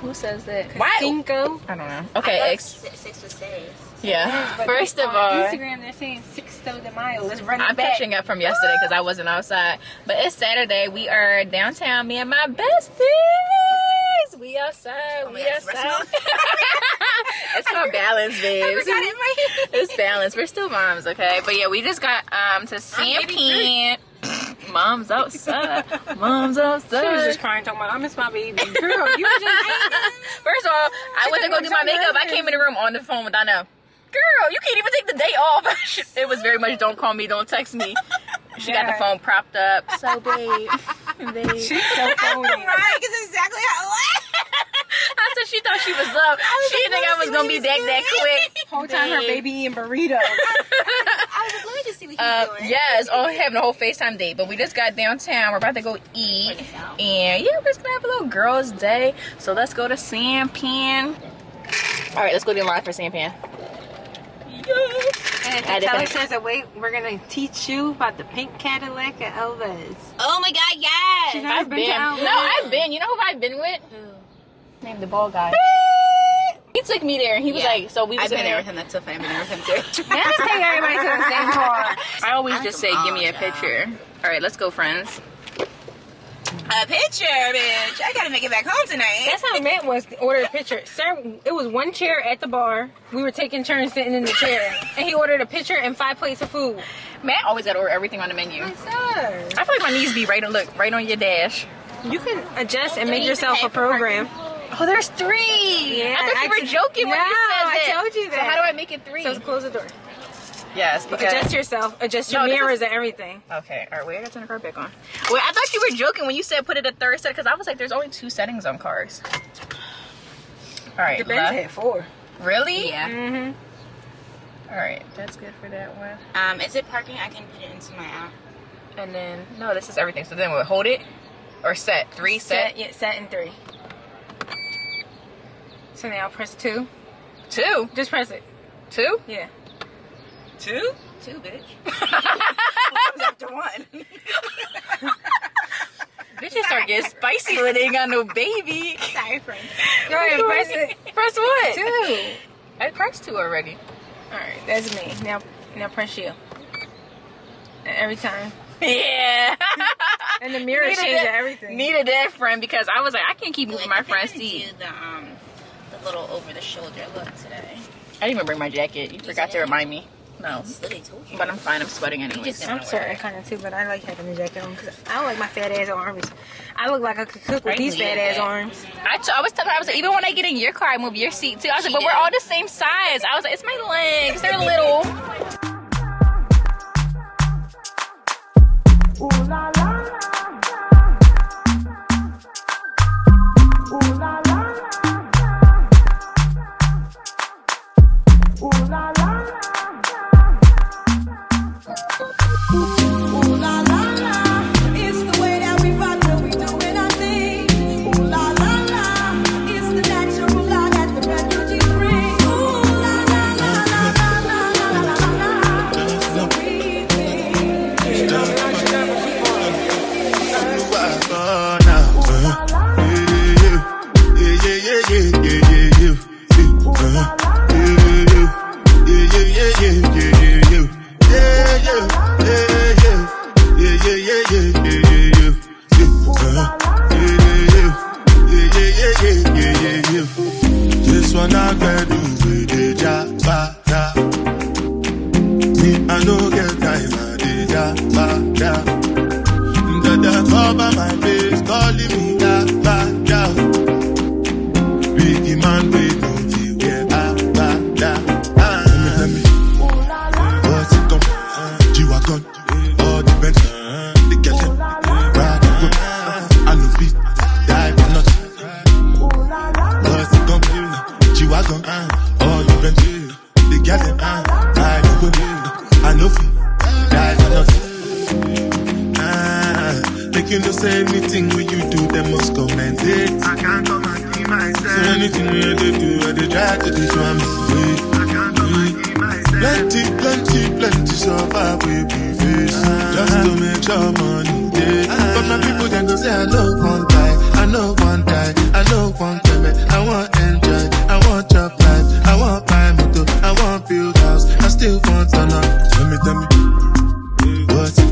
S2: Who says that?
S3: Why? Cinco.
S2: I don't know. Okay.
S4: I ex- six to six.
S2: Yeah.
S3: But
S2: First of all,
S3: Instagram they're saying Sixto de Mayo. Let's run
S2: I'm
S3: back.
S2: catching up from yesterday because I wasn't outside. But it's Saturday. We are downtown. Me and my besties. We outside.
S4: Oh
S2: we
S4: God,
S2: outside. it's called balance, babes. It's balance. We're still moms, okay? But yeah, we just got um to Sampan. Mom's outside. Mom's outside.
S3: She was just crying, talking about, I miss my baby. Girl, you were just
S2: First of all, I went to go do my makeup. I came in the room on the phone with Donna. Girl, you can't even take the day off. it was very much don't call me, don't text me. She got the phone propped up. So, babe, babe.
S3: She's so phony.
S4: Right, because exactly how.
S2: I said she thought she was up. She didn't think I was gonna be that that quick.
S3: Whole time her baby eating burritos.
S4: I was like, let me just see what he's
S2: Uh,
S4: doing.
S2: yes, oh, having a whole FaceTime date, but we just got downtown. We're about to go eat, and yeah, we're just gonna have a little girls' day. So let's go to Sampan. All right, let's go to the line for Sampan.
S3: And if you tell
S2: did-
S3: us there's a way, we're gonna teach you about the pink Cadillac at Elvis.
S4: Oh my god, yes.
S3: She's never
S2: I've
S3: been,
S2: been. No, I've been. You know who I've been with? Named the ball guy. He took me there. and He was
S4: Yeah.
S2: like, so we was
S4: I've been there
S2: there.
S4: with him. That's so funny. I've been there with him too.
S3: Let's take everybody to the same car.
S2: I always
S4: I
S2: just say, give me a
S4: all,
S2: picture. All right, let's go, friends.
S4: A picture, bitch. I gotta make it back home tonight.
S3: That's how meant was to order a picture. Sir, it was one chair at the bar. We were taking turns sitting in the chair. And he ordered a picture and five plates of food.
S2: Matt always got to order everything on the menu.
S3: Sir.
S2: I feel like my knees be right on look right on your dash.
S3: You can adjust and make yourself a program.
S2: Oh, there's three.
S3: Yeah,
S2: I thought you
S3: I
S2: were joking when
S3: No,
S2: you said
S3: I told you
S2: So
S3: that.
S2: how do I make it three?
S3: So close the door.
S2: Yes, because
S3: Adjust yourself. Adjust your
S2: No, this is-
S3: mirrors and everything.
S2: Okay, all right, wait, I gotta turn the car back on. Wait, I thought you were joking when you said put it a third set because I was like, there's only two settings on cars. All right,
S3: The Benz
S2: left.
S3: had four.
S2: Really?
S4: Yeah.
S3: Mm-hmm.
S2: All right, that's good for that one.
S4: Um, is it parking? I can put it into my app.
S2: And then, no, this is everything. So then we'll hold it or set. Three, set.
S3: Set, yeah, set in three. So now press two.
S2: Two.
S3: Just press it.
S2: Two?
S3: Yeah.
S2: Two?
S4: Two, bitch. Comes after one.
S2: Bitches start getting spicy when they ain't got no baby.
S4: Sorry, friend.
S3: Go ahead, press it.
S2: Press what?
S3: Two.
S2: I pressed two already.
S3: All right, that's me. Now, now press you. Every time.
S2: Yeah.
S3: And the mirror
S2: Needed
S3: changes
S2: that-
S3: everything.
S2: Needed that friend because I was like, I can't keep moving my friend's
S4: Do
S2: seat.
S4: the um, the little over the shoulder look today.
S2: I didn't even bring my jacket. You forgot to remind me. No.
S4: Literally told you.
S2: But I'm fine. I'm sweating
S4: anyway.
S3: I'm sorry, kind of too, but I like having the jacket on because I don't like my fat ass arms. I look like I could cook with
S2: I
S3: these fat ass
S2: that.
S3: arms.
S2: I, t- I was telling her, I was like, even when I get in your car, I move your seat too. I was like, but we're all the same size. I was like, it's my legs. They're little.
S5: Ooh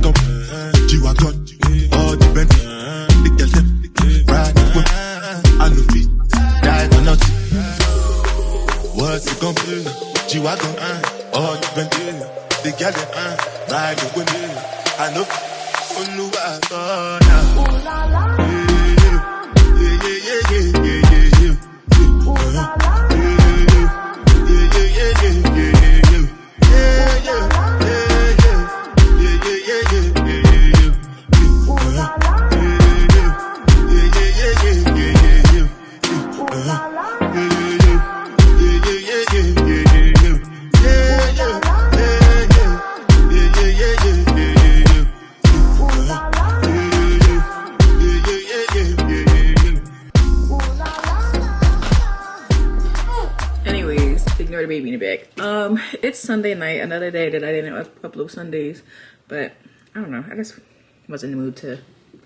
S6: Come? G-Wagon, all the Benz, the girl them, ride and whip. I no fit, die for nothing. What's it come? G-Wagon, all the Benz, the girl them, ride and whip. I know, Oluwa God,
S1: Sunday night, another day that I didn't upload Sundays, but I don't know. I just wasn't in the mood to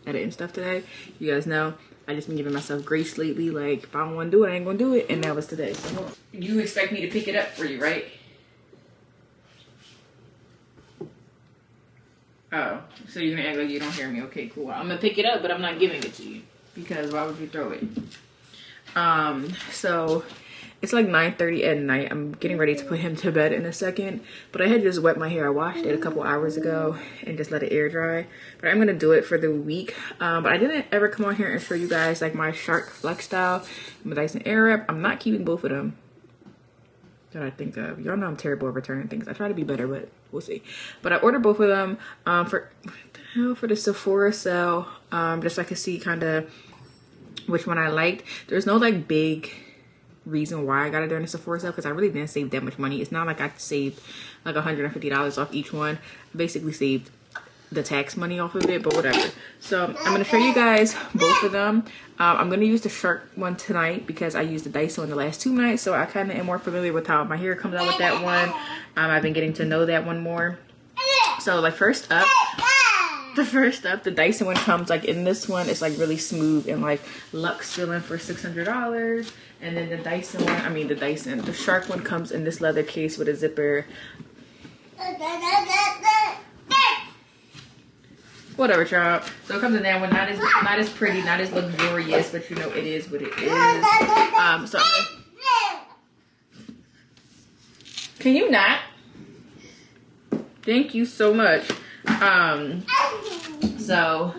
S1: edit and stuff today. You guys know I just been giving myself grace lately. Like if I don't want to do it, I ain't gonna do it, and that was today. So you expect me to pick it up for you, right? Oh, so you're gonna act like you don't hear me? Okay, cool. I'm gonna pick it up, but I'm not giving it to you because why would you throw it? Um, so It's like 9:30 at night. I'm getting ready to put him to bed in a second. But I had just wet my hair. I washed it a couple hours ago and just let it air dry. But I'm gonna do it for the week. Um, but I didn't ever come on here and show you guys like my Shark FlexStyle, my Dyson Airwrap. I'm not keeping both of them that I think of. Y'all know I'm terrible at returning things. I try to be better, but we'll see. But I ordered both of them um, for the hell for the Sephora sale, um, just so I could see kind of which one I liked. There's no like big reason why I got it during the Sephora sale because I really didn't save that much money. It's not like I saved like $150 off each one. I basically saved the tax money off of it, but whatever. So I'm gonna show you guys both of them. Um, I'm gonna use the Shark one tonight because I used the Dyson one the last two nights, so I kind of am more familiar with how my hair comes out with that one. Um, I've been getting to know that one more. So like first up, the first up, the Dyson one comes like in this one, it's like really smooth and like luxe feeling for $600. And then the Dyson one, I mean the Dyson, the Shark one comes in this leather case with a zipper. Whatever, child. So it comes in that one, not as not as pretty, not as luxurious, but you know it is what it is. Um, so can you not? Thank you so much. Um, so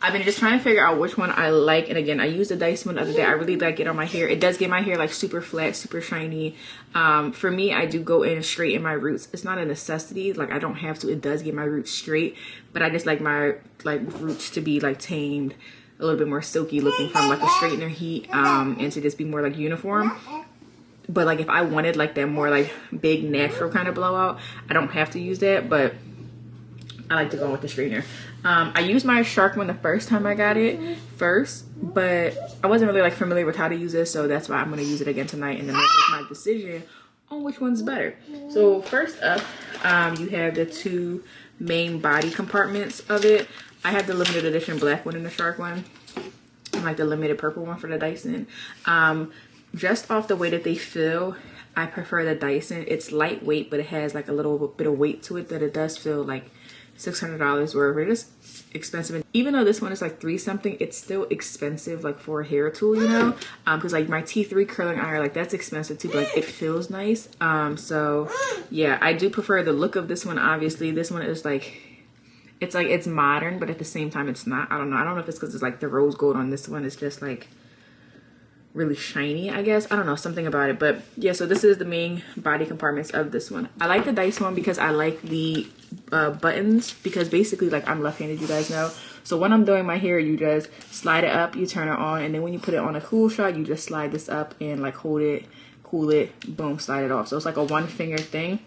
S1: I've been just trying to figure out which one I like. And again, I used the Dyson one the other day. I really like it on my hair. It does get my hair like super flat, super shiny. Um, for me, I do go in straight in my roots. It's not a necessity. Like I don't have to. It does get my roots straight, but I just like my like roots to be like tamed, a little bit more silky looking from like a straightener heat, um, and to just be more like uniform but like if I wanted like that more like big natural kind of blowout, I don't have to use that, but I like to go with the straightener. Um, I used my Shark one the first time I got it first, but I wasn't really like familiar with how to use it, so that's why I'm gonna use it again tonight and then make my decision on which one's better. So first up, um, you have the two main body compartments of it. I have the limited edition black one and the Shark one. and like the limited purple one for the Dyson. Um, just off the way that they feel, I prefer the Dyson. It's lightweight, but it has like a little bit of weight to it that it does feel like $600 wherever It is expensive. And even though this one is like three something, it's still expensive like for a hair tool, you know? Um, cause like my T3 curling iron, like that's expensive too, but like it feels nice. Um, so yeah, I do prefer the look of this one. Obviously this one is like, it's like, it's modern, but at the same time it's not. I don't know. I don't know if it's cause it's like the rose gold on this one. It's just like, really shiny I guess. I don't know something about it. But yeah so this is the main body compartments of this one. I like the Dyson one because I like the uh, buttons because basically like I'm left-handed you guys know. So when I'm doing my hair you just slide it up you turn it on and then when you put it on a cool shot you just slide this up and like hold it cool it boom slide it off. So it's like a one finger thing.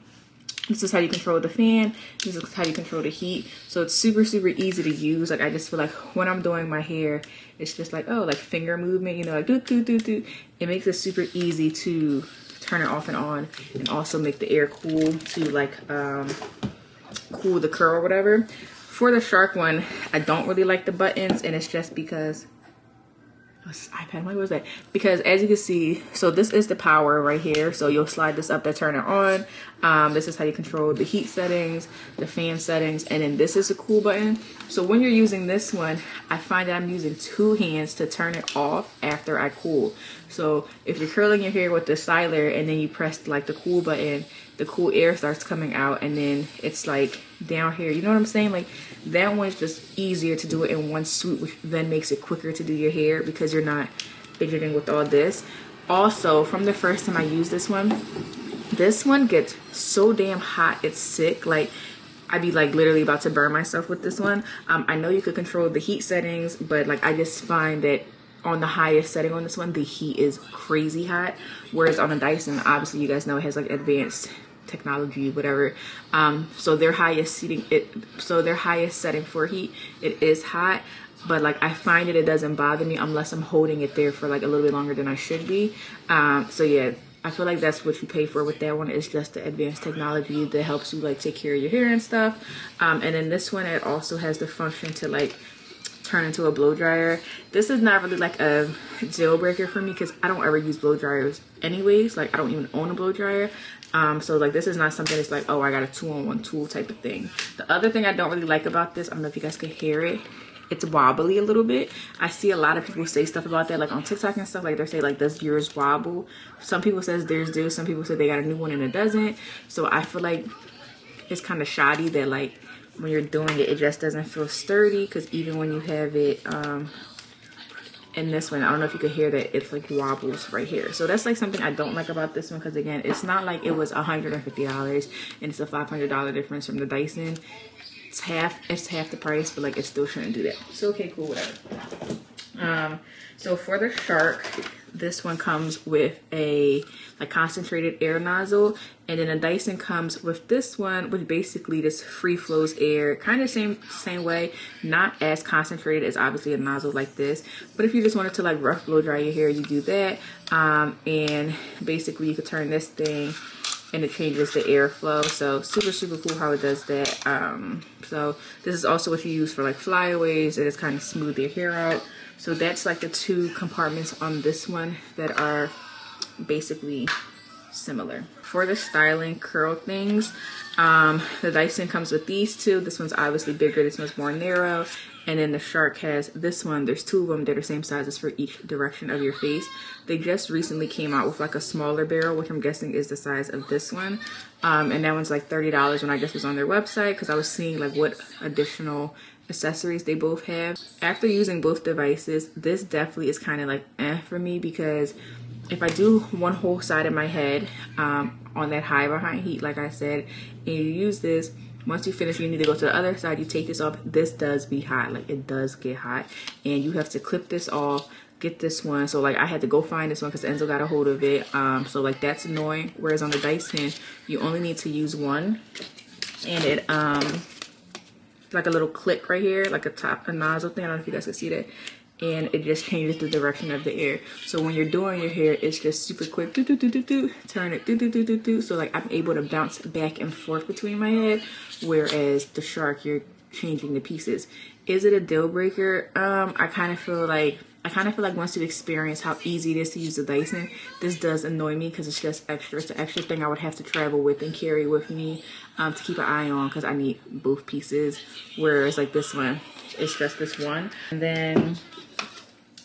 S1: This is how you control the fan. This is how you control the heat. So it's super super easy to use. Like i just feel like when i'm doing my hair it's just like oh like finger movement you know like do do do do it makes it super easy to turn it off and on and also make the air cool to like um cool the curl or whatever. For the shark one i don't really like the buttons and it's just because iPad? What was that? Because as you can see, so this is the power right here. So you'll slide this up to turn it on. Um, this is how you control the heat settings, the fan settings, and then this is the cool button. So when you're using this one, I find that I'm using two hands to turn it off after I cool. So if you're curling your hair with the styler and then you press like the cool button, the cool air starts coming out and then it's like down here. You know what I'm saying? Like that one's just easier to do it in one swoop, which then makes it quicker to do your hair because you're not fidgeting with all this. Also, from the first time I used this one, this one gets so damn hot, it's sick. Like I'd be like literally about to burn myself with this one. Um, I know you could control the heat settings, but like I just find that on the highest setting on this one, the heat is crazy hot. Whereas on the Dyson, obviously you guys know it has like advanced technology, whatever. Um, so their highest seating, it so their highest setting for heat, it is hot. But like I find that it doesn't bother me unless I'm holding it there for like a little bit longer than I should be. Um, so yeah, I feel like that's what you pay for with that one. It's just the advanced technology that helps you like take care of your hair and stuff. Um, and then this one, it also has the function to like turn into a blow dryer. This is not really like a deal breaker for me because I don't ever use blow dryers anyways. Like I don't even own a blow dryer. Um, so like this is not something that's like, oh, I got a two on one tool type of thing. The other thing I don't really like about this, I don't know if you guys can hear it. it's wobbly a little bit. I see a lot of people say stuff about that, like on TikTok and stuff. Like they say, like, does yours wobble? Some people says theirs do. Some people say they got a new one and it doesn't. So I feel like it's kind of shoddy that like when you're doing it, it just doesn't feel sturdy. Because even when you have it um, in this one, I don't know if you could hear that it's like wobbles right here. So that's like something I don't like about this one. Because again, it's not like it was $150 and it's a $500 difference from the Dyson it's half it's half the price but like it still shouldn't do that so okay cool whatever um so for the shark this one comes with a like concentrated air nozzle and then a dyson comes with this one which basically just free flows air kind of same same way not as concentrated as obviously a nozzle like this. But if you just wanted to like rough blow dry your hair you do that um and basically you could turn this thing and it changes the airflow so super super cool how it does that um so this is also what you use for like flyaways it is kind of smooth your hair out so that's like the two compartments on this one that are basically similar. For the styling curl things um the dyson comes with these two. This one's obviously bigger. This one's more narrow. And then the shark has this one. There's two of them. That are same sizes for each direction of your face. They just recently came out with like a smaller barrel which i'm guessing is the size of this one. Um, and that one's like $30 when i just was on their website because i was seeing like what additional accessories they both have. After using both devices this definitely is kind of like eh for me because if I do one whole side of my head um, on that high behind heat, like I said, and you use this, once you finish, you need to go to the other side. You take this off. This does be hot. Like it does get hot. And you have to clip this off, get this one. So like I had to go find this one because Enzo got a hold of it. Um, so like that's annoying. Whereas on the Dyson, you only need to use one. And it, um, like a little click right here, like a top, a nozzle thing. I don't know if you guys can see that and it just changes the direction of the air. So when you're doing your hair, it's just super quick. Do, do, do, do, do, turn it. Do, do, do, do, do. So like I'm able to bounce back and forth between my head. Whereas the shark, you're changing the pieces. Is it a deal breaker? Um, I kind of feel like I kind of feel like once you experience how easy it is to use the Dyson, this does annoy me because it's just extra. It's an extra thing I would have to travel with and carry with me um, to keep an eye on because I need both pieces. Whereas like this one, it's just this one. And then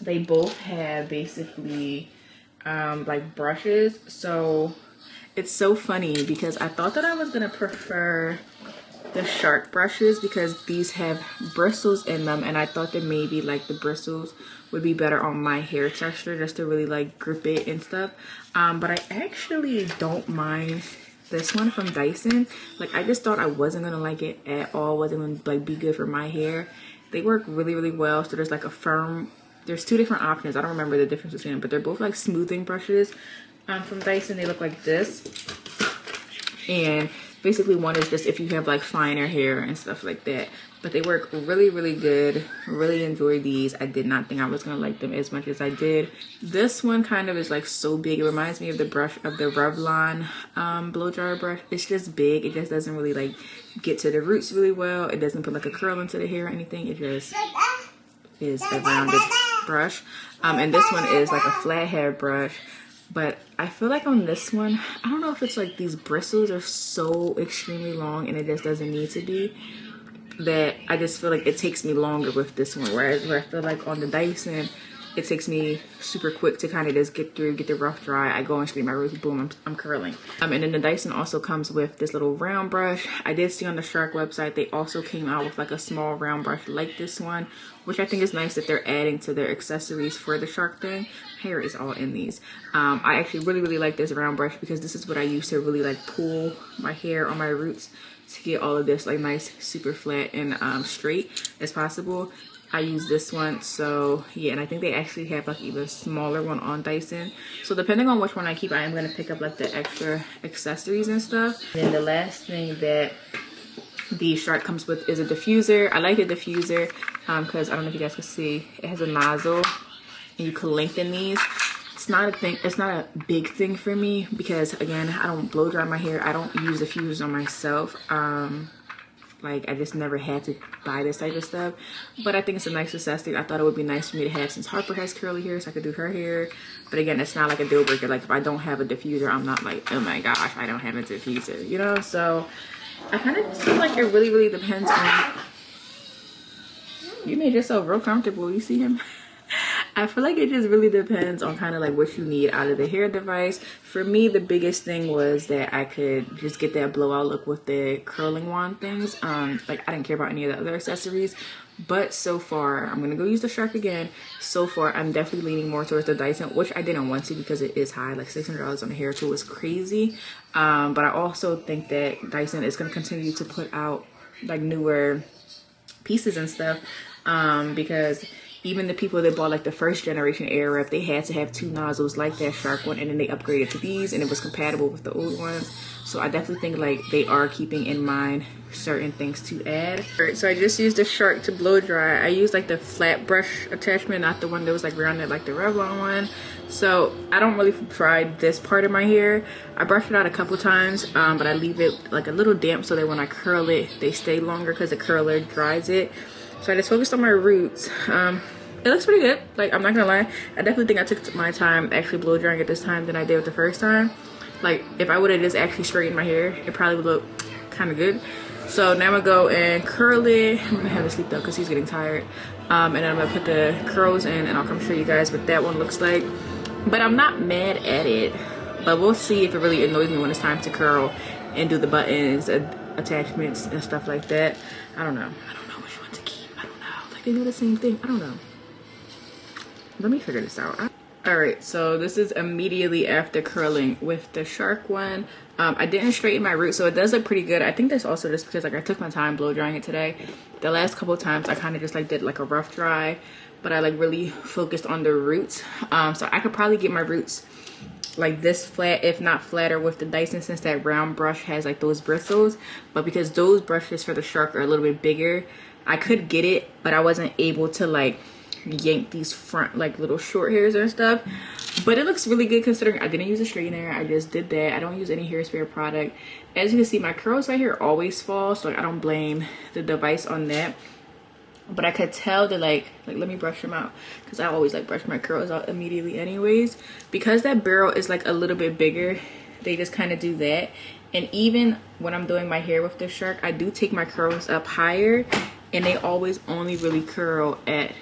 S1: they both have basically um, like brushes. So it's so funny because I thought that I was gonna prefer the shark brushes because these have bristles in them and I thought that maybe like the bristles would be better on my hair texture just to really like grip it and stuff. Um, but I actually don't mind this one from Dyson. Like I just thought I wasn't gonna like it at all. Wasn't gonna like be good for my hair. They work really really well so there's like a firm there's two different options. I don't remember the difference between them but they're both like smoothing brushes um, from Dyson. They look like this. And basically one is just if you have like finer hair and stuff like that. But they work really really good. Really enjoy these. I did not think i was gonna like them as much as i did. This one kind of is like so big. It reminds me of the brush of the revlon um blow dryer brush. It's just big. It just doesn't really like get to the roots really well. It doesn't put like a curl into the hair or anything. It just is a rounded brush um and this one is like a flat hair brush but I feel like on this one, I don't know if it's like these bristles are so extremely long and it just doesn't need to be that I just feel like it takes me longer with this one. Whereas where I feel like on the Dyson, it takes me super quick to kind of just get through, get the rough dry. I go and scrape my roots, boom, I'm, I'm curling. Um, and then the Dyson also comes with this little round brush. I did see on the Shark website, they also came out with like a small round brush like this one, which I think is nice that they're adding to their accessories for the Shark thing. Hair is all in these. Um, I actually really, really like this round brush because this is what I use to really like pull my hair on my roots to get all of this like nice, super flat and um, straight as possible. I use this one so yeah and I think they actually have like even smaller one on Dyson. So depending on which one I keep I am going to pick up like the extra accessories and stuff. And then the last thing that the shark comes with is a diffuser. I like the diffuser because um, I don't know if you guys can see it has a nozzle and you can lengthen these. It's not a thing it's not a big thing for me because again I don't blow dry my hair. I don't use diffusers on myself. Um like I just never had to buy this type of stuff. But I think it's a nice accessory I thought it would be nice for me to have since Harper has curly hair so I could do her hair. But again it's not like a deal breaker. Like if I don't have a diffuser I'm not like oh my gosh I don't have a diffuser you know? So I kind of feel like it really really depends on You made yourself real comfortable. You see him? I feel like it just really depends on kind of like what you need out of the hair device. For me, the biggest thing was that I could just get that blowout look with the curling wand things. Um, like I didn't care about any of the other accessories. But so far, I'm gonna go use the Shark again. So far, I'm definitely leaning more towards the Dyson, which I didn't want to because it is high. Like $600 on a hair tool is crazy. Um, but I also think that Dyson is gonna continue to put out like newer pieces and stuff um, because even the people that bought like the first generation Airwrap, they had to have two nozzles like that Shark one, and then they upgraded to these, and it was compatible with the old ones. So I definitely think like they are keeping in mind certain things to add. Alright, so I just used the Shark to blow dry. I used like the flat brush attachment, not the one that was like rounded like the Revlon one. So I don't really fry this part of my hair. I brush it out a couple times, um, but I leave it like a little damp so that when I curl it, they stay longer because the curler dries it. So I just focused on my roots. Um, it looks pretty good. Like, I'm not gonna lie. I definitely think I took my time actually blow drying it this time than I did with the first time. Like, if I would have just actually straightened my hair, it probably would look kind of good. So now I'm gonna go and curl it. I'm gonna have him sleep though because he's getting tired. Um, and then I'm gonna put the curls in and I'll come show you guys what that one looks like. But I'm not mad at it. But we'll see if it really annoys me when it's time to curl and do the buttons, uh, attachments, and stuff like that. I don't know. I don't know which one to keep. I don't know. Like they do the same thing. I don't know. Let me figure this out. All right, so this is immediately after curling with the Shark one. Um, I didn't straighten my roots, so it does look pretty good. I think that's also just because like I took my time blow drying it today. The last couple times I kind of just like did like a rough dry, but I like really focused on the roots. Um, so I could probably get my roots like this flat if not flatter with the Dyson since that round brush has like those bristles but because those brushes for the shark are a little bit bigger I could get it but I wasn't able to like yank these front like little short hairs and stuff. But it looks really good considering I didn't use a straightener. I just did that. I don't use any hairspray product. As you can see my curls right here always fall so like, I don't blame the device on that. But I could tell that like like let me brush them out because I always like brush my curls out immediately anyways. Because that barrel is like a little bit bigger they just kind of do that. And even when I'm doing my hair with the shark I do take my curls up higher and they always only really curl at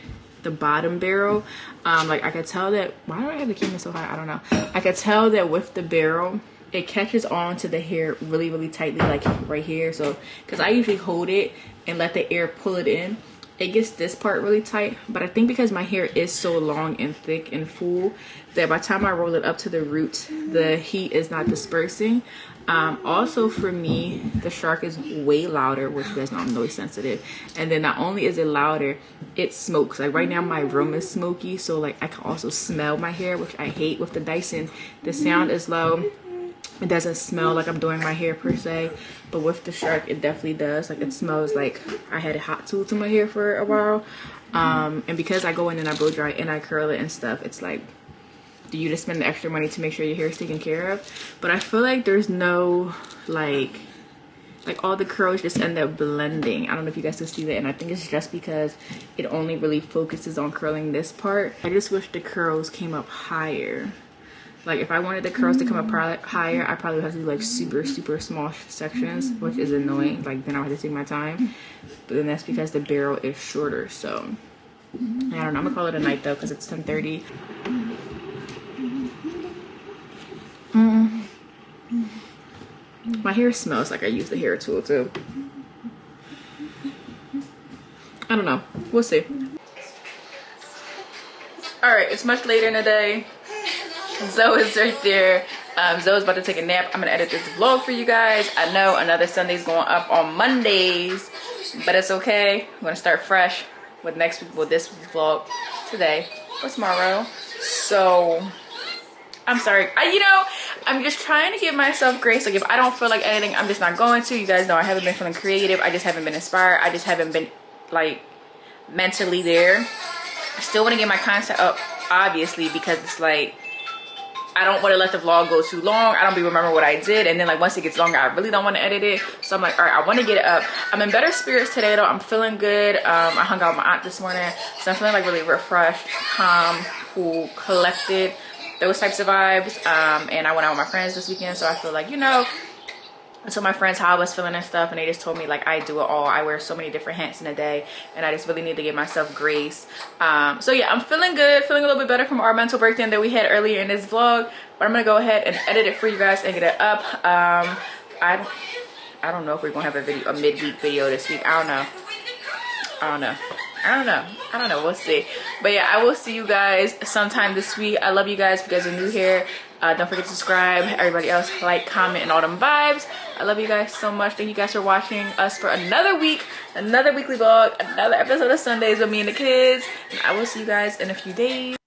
S1: the bottom barrel. Um like I could tell that why do I have the camera so high? I don't know. I could tell that with the barrel it catches on to the hair really really tightly like right here. So because I usually hold it and let the air pull it in it gets this part really tight but i think because my hair is so long and thick and full that by the time i roll it up to the roots the heat is not dispersing. Um, also for me the shark is way louder which you guys know i'm noise sensitive. And then not only is it louder it smokes. Like right now my room is smoky so like i can also smell my hair which i hate with the dyson. The sound is low it doesn't smell like I'm doing my hair per se, but with the shark, it definitely does. Like it smells like I had a hot tool to my hair for a while. Um, and because I go in and I blow dry and I curl it and stuff, it's like, do you just spend the extra money to make sure your hair is taken care of? But I feel like there's no like, like all the curls just end up blending. I don't know if you guys can see that. And I think it's just because it only really focuses on curling this part. I just wish the curls came up higher. Like if I wanted the curls to come up higher, I probably would have to do like super, super small sections, which is annoying. Like then I would have to take my time. But then that's because the barrel is shorter. So I don't know. I'm gonna call it a night though because it's 10:30. Mm. My hair smells like I used the hair tool too. I don't know. We'll see. All right, it's much later in the day. Zoe's right there. Um, Zoe's about to take a nap. I'm gonna edit this vlog for you guys. I know another Sunday's going up on Mondays, but it's okay. I'm gonna start fresh with next week, with this vlog today or tomorrow. So I'm sorry. I, you know, I'm just trying to give myself grace. Like if I don't feel like editing, I'm just not going to. You guys know I haven't been feeling creative. I just haven't been inspired. I just haven't been like mentally there. I still want to get my content up, obviously, because it's like I don't want to let the vlog go too long. I don't be remember what I did. And then like once it gets longer, I really don't want to edit it. So I'm like, all right, I want to get it up. I'm in better spirits today though. I'm feeling good. Um, I hung out with my aunt this morning. So I'm feeling like really refreshed, calm, cool, collected, those types of vibes. Um, and I went out with my friends this weekend. So I feel like, you know, I my friends how I was feeling and stuff, and they just told me like I do it all. I wear so many different hats in a day, and I just really need to give myself grace. Um, so yeah, I'm feeling good, feeling a little bit better from our mental breakdown that we had earlier in this vlog. But I'm gonna go ahead and edit it for you guys and get it up. Um, I I don't know if we're gonna have a video, a midweek video this week. I don't know. I don't know. I don't know. I don't know. We'll see. But yeah, I will see you guys sometime this week. I love you guys. If you guys are new here, uh, don't forget to subscribe. Everybody else, like, comment, and all them vibes. I love you guys so much. Thank you guys for watching us for another week, another weekly vlog, another episode of Sundays with me and the kids. And I will see you guys in a few days.